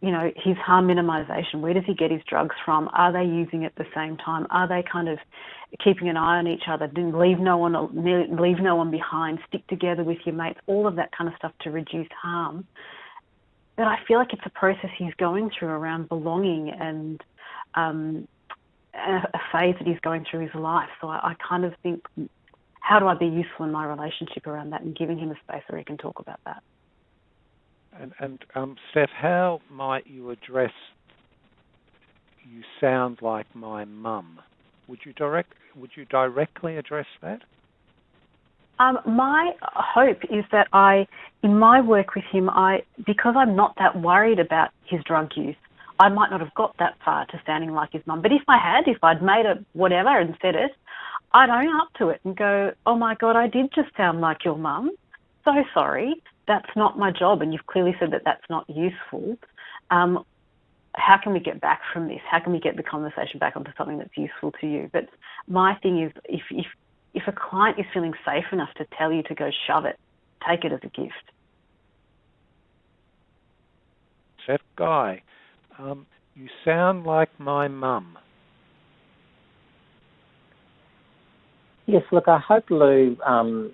you know, his harm minimisation. Where does he get his drugs from? Are they using at the same time? Are they kind of keeping an eye on each other? Leave no one leave no one behind. Stick together with your mates. All of that kind of stuff to reduce harm. But I feel like it's a process he's going through around belonging and um, a phase that he's going through his life. So I, I kind of think how do I be useful in my relationship around that and giving him a space where he can talk about that. And, and um, Steph, how might you address you sound like my mum? Would you direct would you directly address that? Um, my hope is that I, in my work with him, I because I'm not that worried about his drug use, I might not have got that far to sounding like his mum. But if I had, if I'd made it whatever and said it, I'd own up to it and go, "Oh my God, I did just sound like your mum. So sorry. That's not my job, and you've clearly said that that's not useful. Um, how can we get back from this? How can we get the conversation back onto something that's useful to you? But my thing is, if if if a client is feeling safe enough to tell you to go shove it, take it as a gift. Seth Guy, um, you sound like my mum. Yes, look, I hope, Lou, um,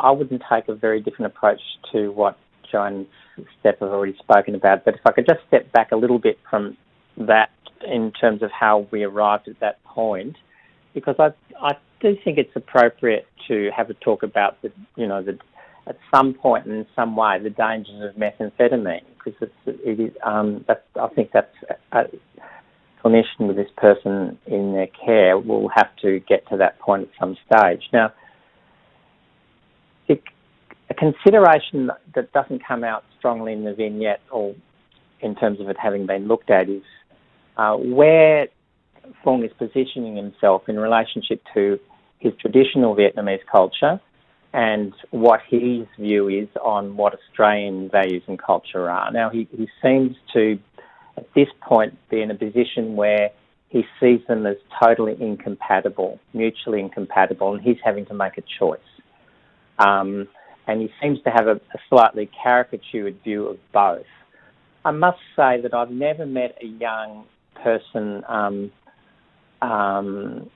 I wouldn't take a very different approach to what John and Steph have already spoken about, but if I could just step back a little bit from that in terms of how we arrived at that point, because I, I do think it's appropriate to have a talk about the, you know, the, at some point in some way the dangers of methamphetamine because it's, it is, um, that's, I think that's a, a clinician with this person in their care will have to get to that point at some stage. Now, consideration that doesn't come out strongly in the vignette or in terms of it having been looked at is uh, where Fung is positioning himself in relationship to his traditional Vietnamese culture and what his view is on what Australian values and culture are. Now, he, he seems to, at this point, be in a position where he sees them as totally incompatible, mutually incompatible, and he's having to make a choice. Um, and he seems to have a, a slightly caricatured view of both. I must say that I've never met a young person um, um,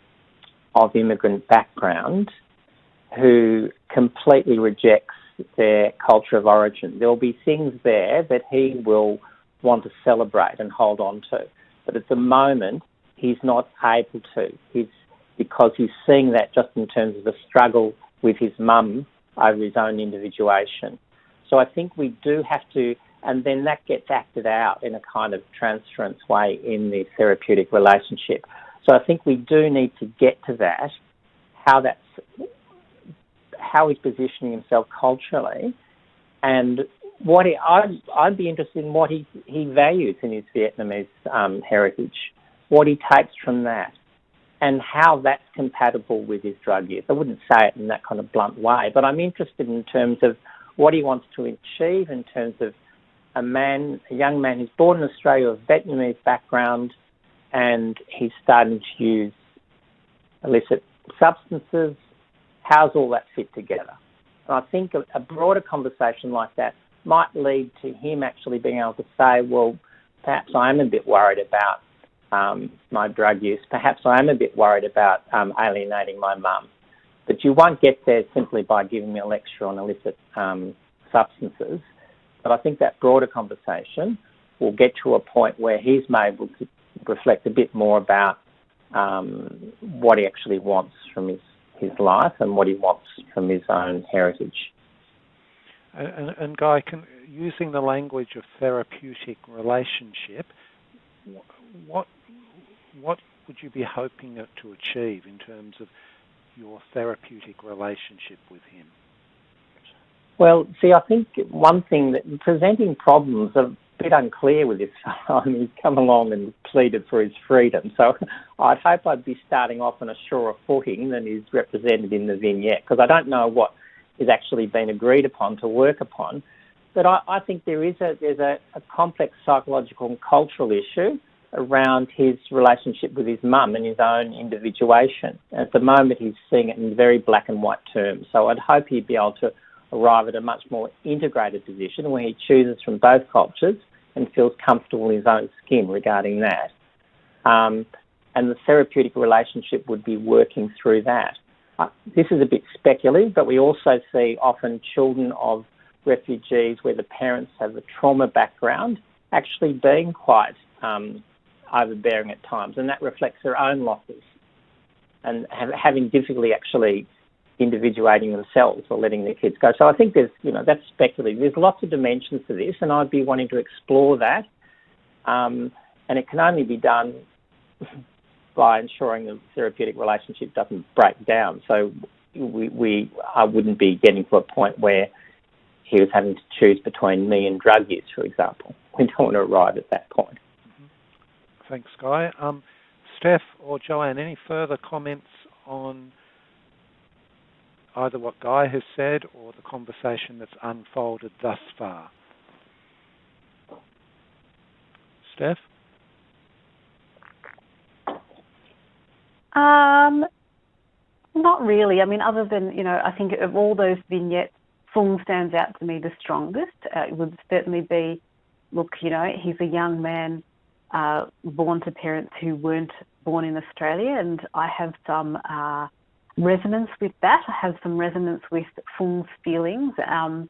of immigrant background who completely rejects their culture of origin. There will be things there that he will want to celebrate and hold on to, but at the moment he's not able to. He's because he's seeing that just in terms of the struggle with his mum over his own individuation. So I think we do have to, and then that gets acted out in a kind of transference way in the therapeutic relationship. So I think we do need to get to that, how that's how he's positioning himself culturally, and what he, I'd, I'd be interested in what he, he values in his Vietnamese um, heritage, what he takes from that, and how that's compatible with his drug use. I wouldn't say it in that kind of blunt way, but I'm interested in terms of what he wants to achieve in terms of a man, a young man who's born in Australia of Vietnamese background, and he's starting to use illicit substances. How's all that fit together? And I think a, a broader conversation like that might lead to him actually being able to say, well, perhaps I am a bit worried about um, my drug use. Perhaps I am a bit worried about um, alienating my mum. But you won't get there simply by giving me a lecture on illicit um, substances. But I think that broader conversation will get to a point where he's able to reflect a bit more about um, what he actually wants from his, his life and what he wants from his own heritage. And, and Guy, can, using the language of therapeutic relationship, what what would you be hoping to achieve in terms of your therapeutic relationship with him? Well, see, I think one thing that presenting problems are a bit unclear with this fellow. I mean, he's come along and pleaded for his freedom. So I'd hope I'd be starting off on a surer footing than is represented in the vignette, because I don't know what is actually been agreed upon to work upon. But I, I think there is a there's a, a complex psychological and cultural issue around his relationship with his mum and his own individuation. At the moment, he's seeing it in very black and white terms. So I'd hope he'd be able to arrive at a much more integrated position where he chooses from both cultures and feels comfortable in his own skin regarding that. Um, and the therapeutic relationship would be working through that. Uh, this is a bit speculative, but we also see often children of refugees where the parents have a trauma background actually being quite um, overbearing at times, and that reflects their own losses and have, having difficulty actually individuating themselves or letting their kids go. So I think there's, you know, that's speculative. There's lots of dimensions to this, and I'd be wanting to explore that. Um, and it can only be done by ensuring the therapeutic relationship doesn't break down. So we, we I wouldn't be getting to a point where he was having to choose between me and drug use, for example. We don't want to arrive at that point. Thanks, Guy. Um, Steph or Joanne, any further comments on either what Guy has said or the conversation that's unfolded thus far? Steph? Um, not really. I mean, other than, you know, I think of all those vignettes, Fung stands out to me the strongest. Uh, it would certainly be, look, you know, he's a young man uh, born to parents who weren't born in Australia, and I have some uh, resonance with that. I have some resonance with Fung's feelings. Um,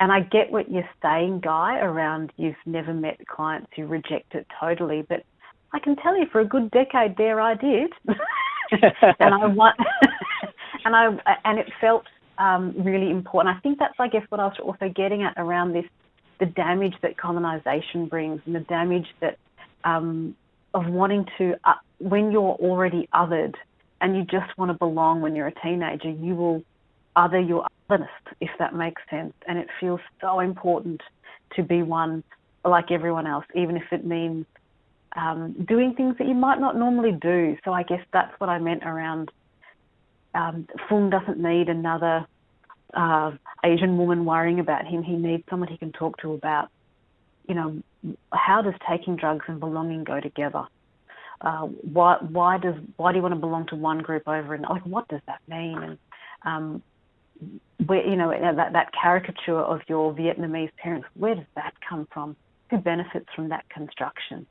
and I get what you're saying, Guy, around you've never met clients who reject it totally, but I can tell you for a good decade there I did. and I want, and I and it felt um, really important. I think that's I guess what I was also getting at around this, the damage that colonisation brings and the damage that um, of wanting to uh, when you're already othered and you just want to belong when you're a teenager, you will other your otherness, if that makes sense. And it feels so important to be one like everyone else, even if it means um, doing things that you might not normally do. So I guess that's what I meant around um, Fung doesn't need another uh, Asian woman worrying about him. He needs someone he can talk to about, you know, how does taking drugs and belonging go together? Uh, why why does why do you want to belong to one group over and like what does that mean? And um, where you know that that caricature of your Vietnamese parents, where does that come from? Who benefits from that construction?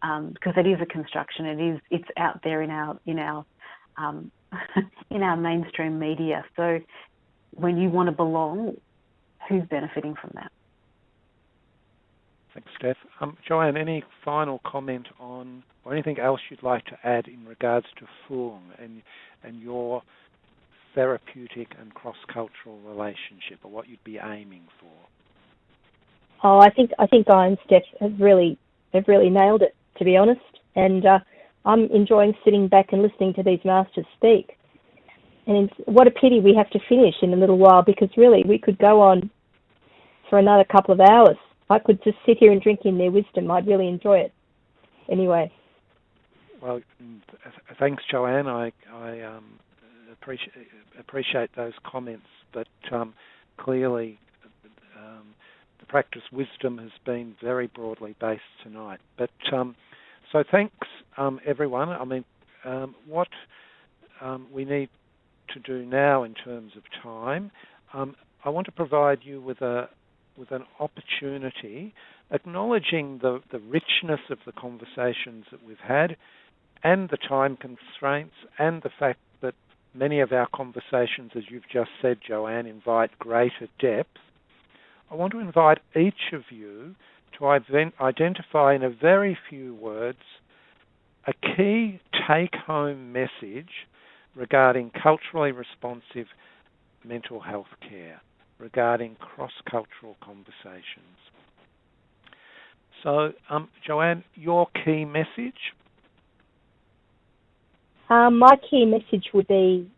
Um, because it is a construction. It is it's out there in our in our um, in our mainstream media. So when you want to belong, who's benefiting from that? Thanks, Steph. Um, Joanne, any final comment on or anything else you'd like to add in regards to Fung and and your therapeutic and cross-cultural relationship, or what you'd be aiming for? Oh, I think I think Guy and Steph have really have really nailed it, to be honest. And uh, I'm enjoying sitting back and listening to these masters speak. And what a pity we have to finish in a little while because really we could go on for another couple of hours. I could just sit here and drink in their wisdom. I'd really enjoy it. Anyway. Well, thanks, Joanne. I, I um, appreciate appreciate those comments, but um, clearly um, the practice wisdom has been very broadly based tonight. But um, so thanks, um, everyone. I mean, um, what we need to do now in terms of time, I want to provide you with a with an opportunity, acknowledging the, the richness of the conversations that we've had and the time constraints and the fact that many of our conversations, as you've just said, Joanne, invite greater depth. I want to invite each of you to identify in a very few words a key take home message regarding culturally responsive mental health care, regarding cross cultural conversations. So, um, Joanne, your key message? Um, my key message would be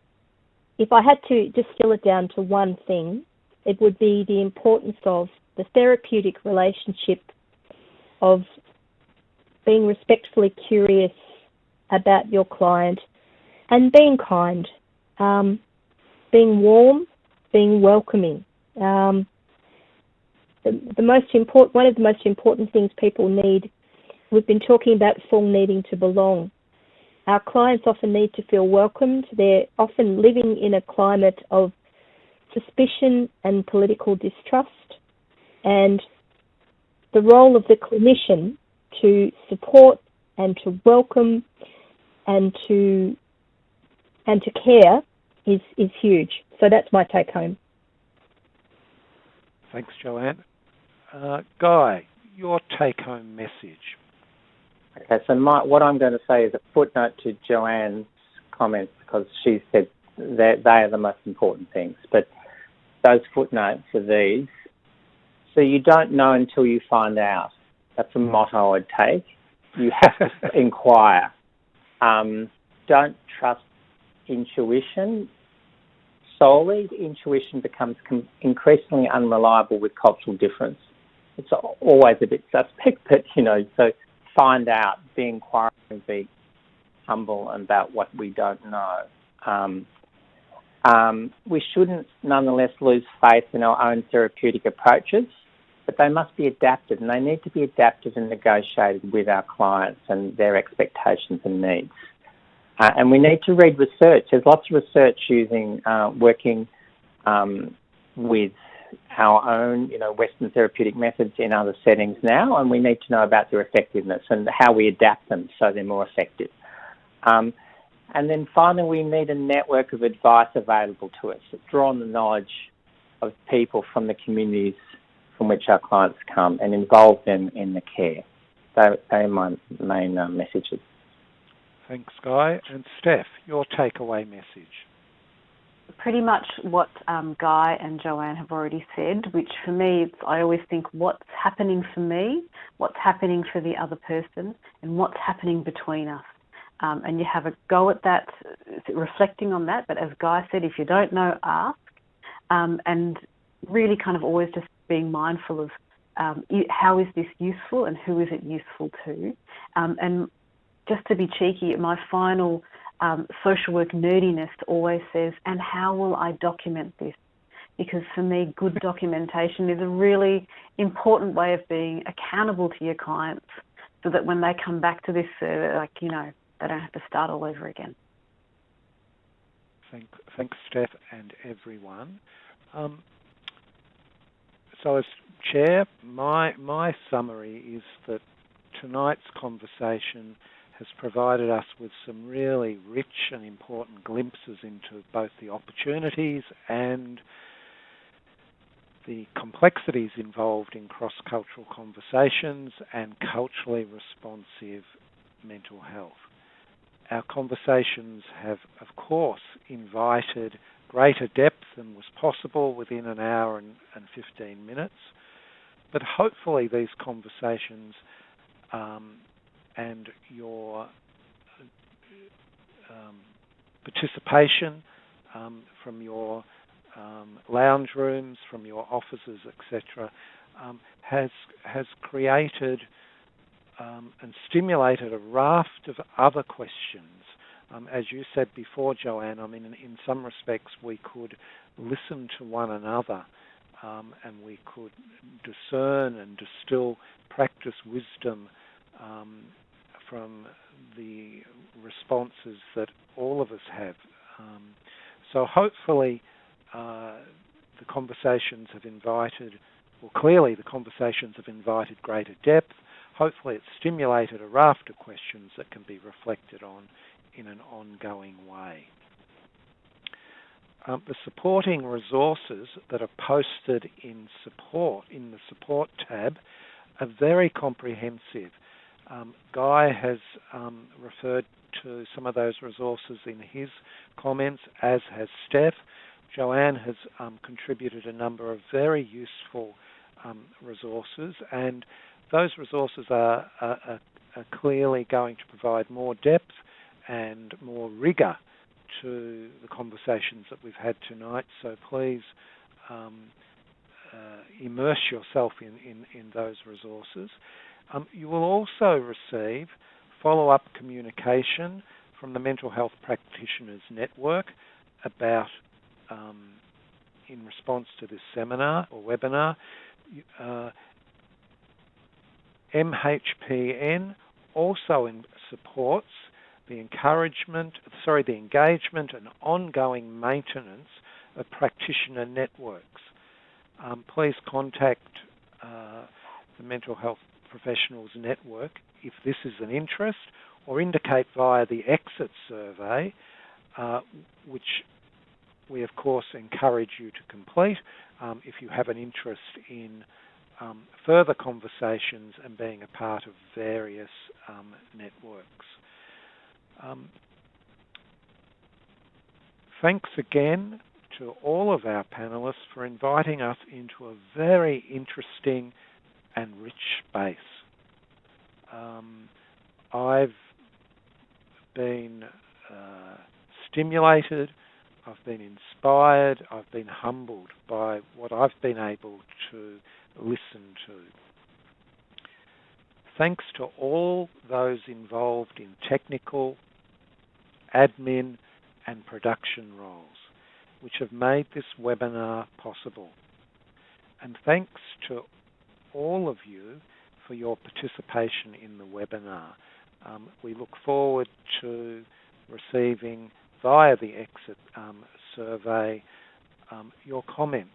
if I had to distill it down to one thing, it would be the importance of the therapeutic relationship of being respectfully curious about your client and being kind, um, being warm, being welcoming. Um, the, the most important, one of the most important things people need. We've been talking about Fung needing to belong. Our clients often need to feel welcomed. They're often living in a climate of suspicion and political distrust. And the role of the clinician to support and to welcome and to and to care is is huge. So that's my take home. Thanks, Joanne. Uh, Guy, your take home message. Okay, so my, what I'm going to say is a footnote to Joanne's comments because she said that they are the most important things. But those footnotes are these. So you don't know until you find out. That's a motto I'd take. You have to inquire. Um, don't trust intuition solely. Intuition becomes com- increasingly unreliable with cultural difference. It's always a bit suspect, but you know, so find out, be inquiring, be humble about what we don't know. Um, um, we shouldn't nonetheless lose faith in our own therapeutic approaches, but they must be adapted and they need to be adapted and negotiated with our clients and their expectations and needs. Uh, and we need to read research. There's lots of research using uh, working um, with our own, you know, Western therapeutic methods in other settings now, and we need to know about their effectiveness and how we adapt them so they're more effective. Um, and then finally, we need a network of advice available to us, that draw on the knowledge of people from the communities from which our clients come and involve them in the care. They, they are my main uh, messages. Thanks, Guy. And Steph, your takeaway message pretty much what um, Guy and Joanne have already said, which for me, I always think what's happening for me, what's happening for the other person, and what's happening between us. Um, and you have a go at that, reflecting on that. But as Guy said, if you don't know, ask. Um, and really kind of always just being mindful of um, how is this useful and who is it useful to. Um, and just to be cheeky, my final um, social work nerdiness always says, and how will I document this? Because for me, good documentation is a really important way of being accountable to your clients so that when they come back to this like, you know, they don't have to start all over again. Thank, thanks, Steph, and everyone. Um, so, as chair, my my summary is that tonight's conversation has provided us with some really rich and important glimpses into both the opportunities and the complexities involved in cross cultural conversations and culturally responsive mental health. Our conversations have, of course, invited greater depth than was possible within an hour and, and 15 minutes, but hopefully these conversations um, and your um, participation um, from your um, lounge rooms, from your offices, etc., um, has has created um, and stimulated a raft of other questions. Um, as you said before, Joanne, I mean, in, in some respects, we could listen to one another and we could discern and distill practice wisdom um, from the responses that all of us have. Um, so hopefully, uh, the conversations have invited, well, clearly the conversations have invited greater depth. Hopefully, it's stimulated a raft of questions that can be reflected on in an ongoing way. Um, the supporting resources that are posted in support in the support tab are very comprehensive. Um, Guy has um, referred to some of those resources in his comments, as has Steph. Joanne has um, contributed a number of very useful um, resources, and those resources are, are, are, clearly going to provide more depth and more rigour to the conversations that we've had tonight. So please um, uh, immerse yourself in, in, in those resources. Um, you will also receive follow-up communication from the Mental Health Practitioners Network about, um, in response to this seminar or webinar, uh, MHPN also supports the encouragement, sorry, the engagement and ongoing maintenance of practitioner networks. Um, please contact uh, the Mental Health Professionals Network if this is an interest, or indicate via the exit survey, uh, which we of course encourage you to complete um, if you have an interest in um, further conversations and being a part of various um, networks. Um, thanks again to all of our panelists for inviting us into a very interesting and rich space. Um, I've been uh, stimulated, I've been inspired, I've been humbled by what I've been able to listen to. Thanks to all those involved in technical, admin, and production roles, which have made this webinar possible. And thanks to all of you for your participation in the webinar. Um, we look forward to receiving via the exit um, survey um, your comments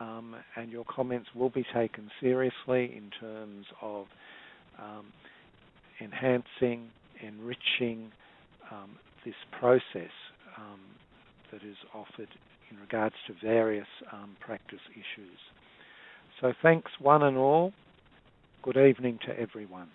um, and your comments will be taken seriously in terms of um, enhancing, enriching um, this process that is offered in regards to various practice issues. So thanks one and all. Good evening to everyone.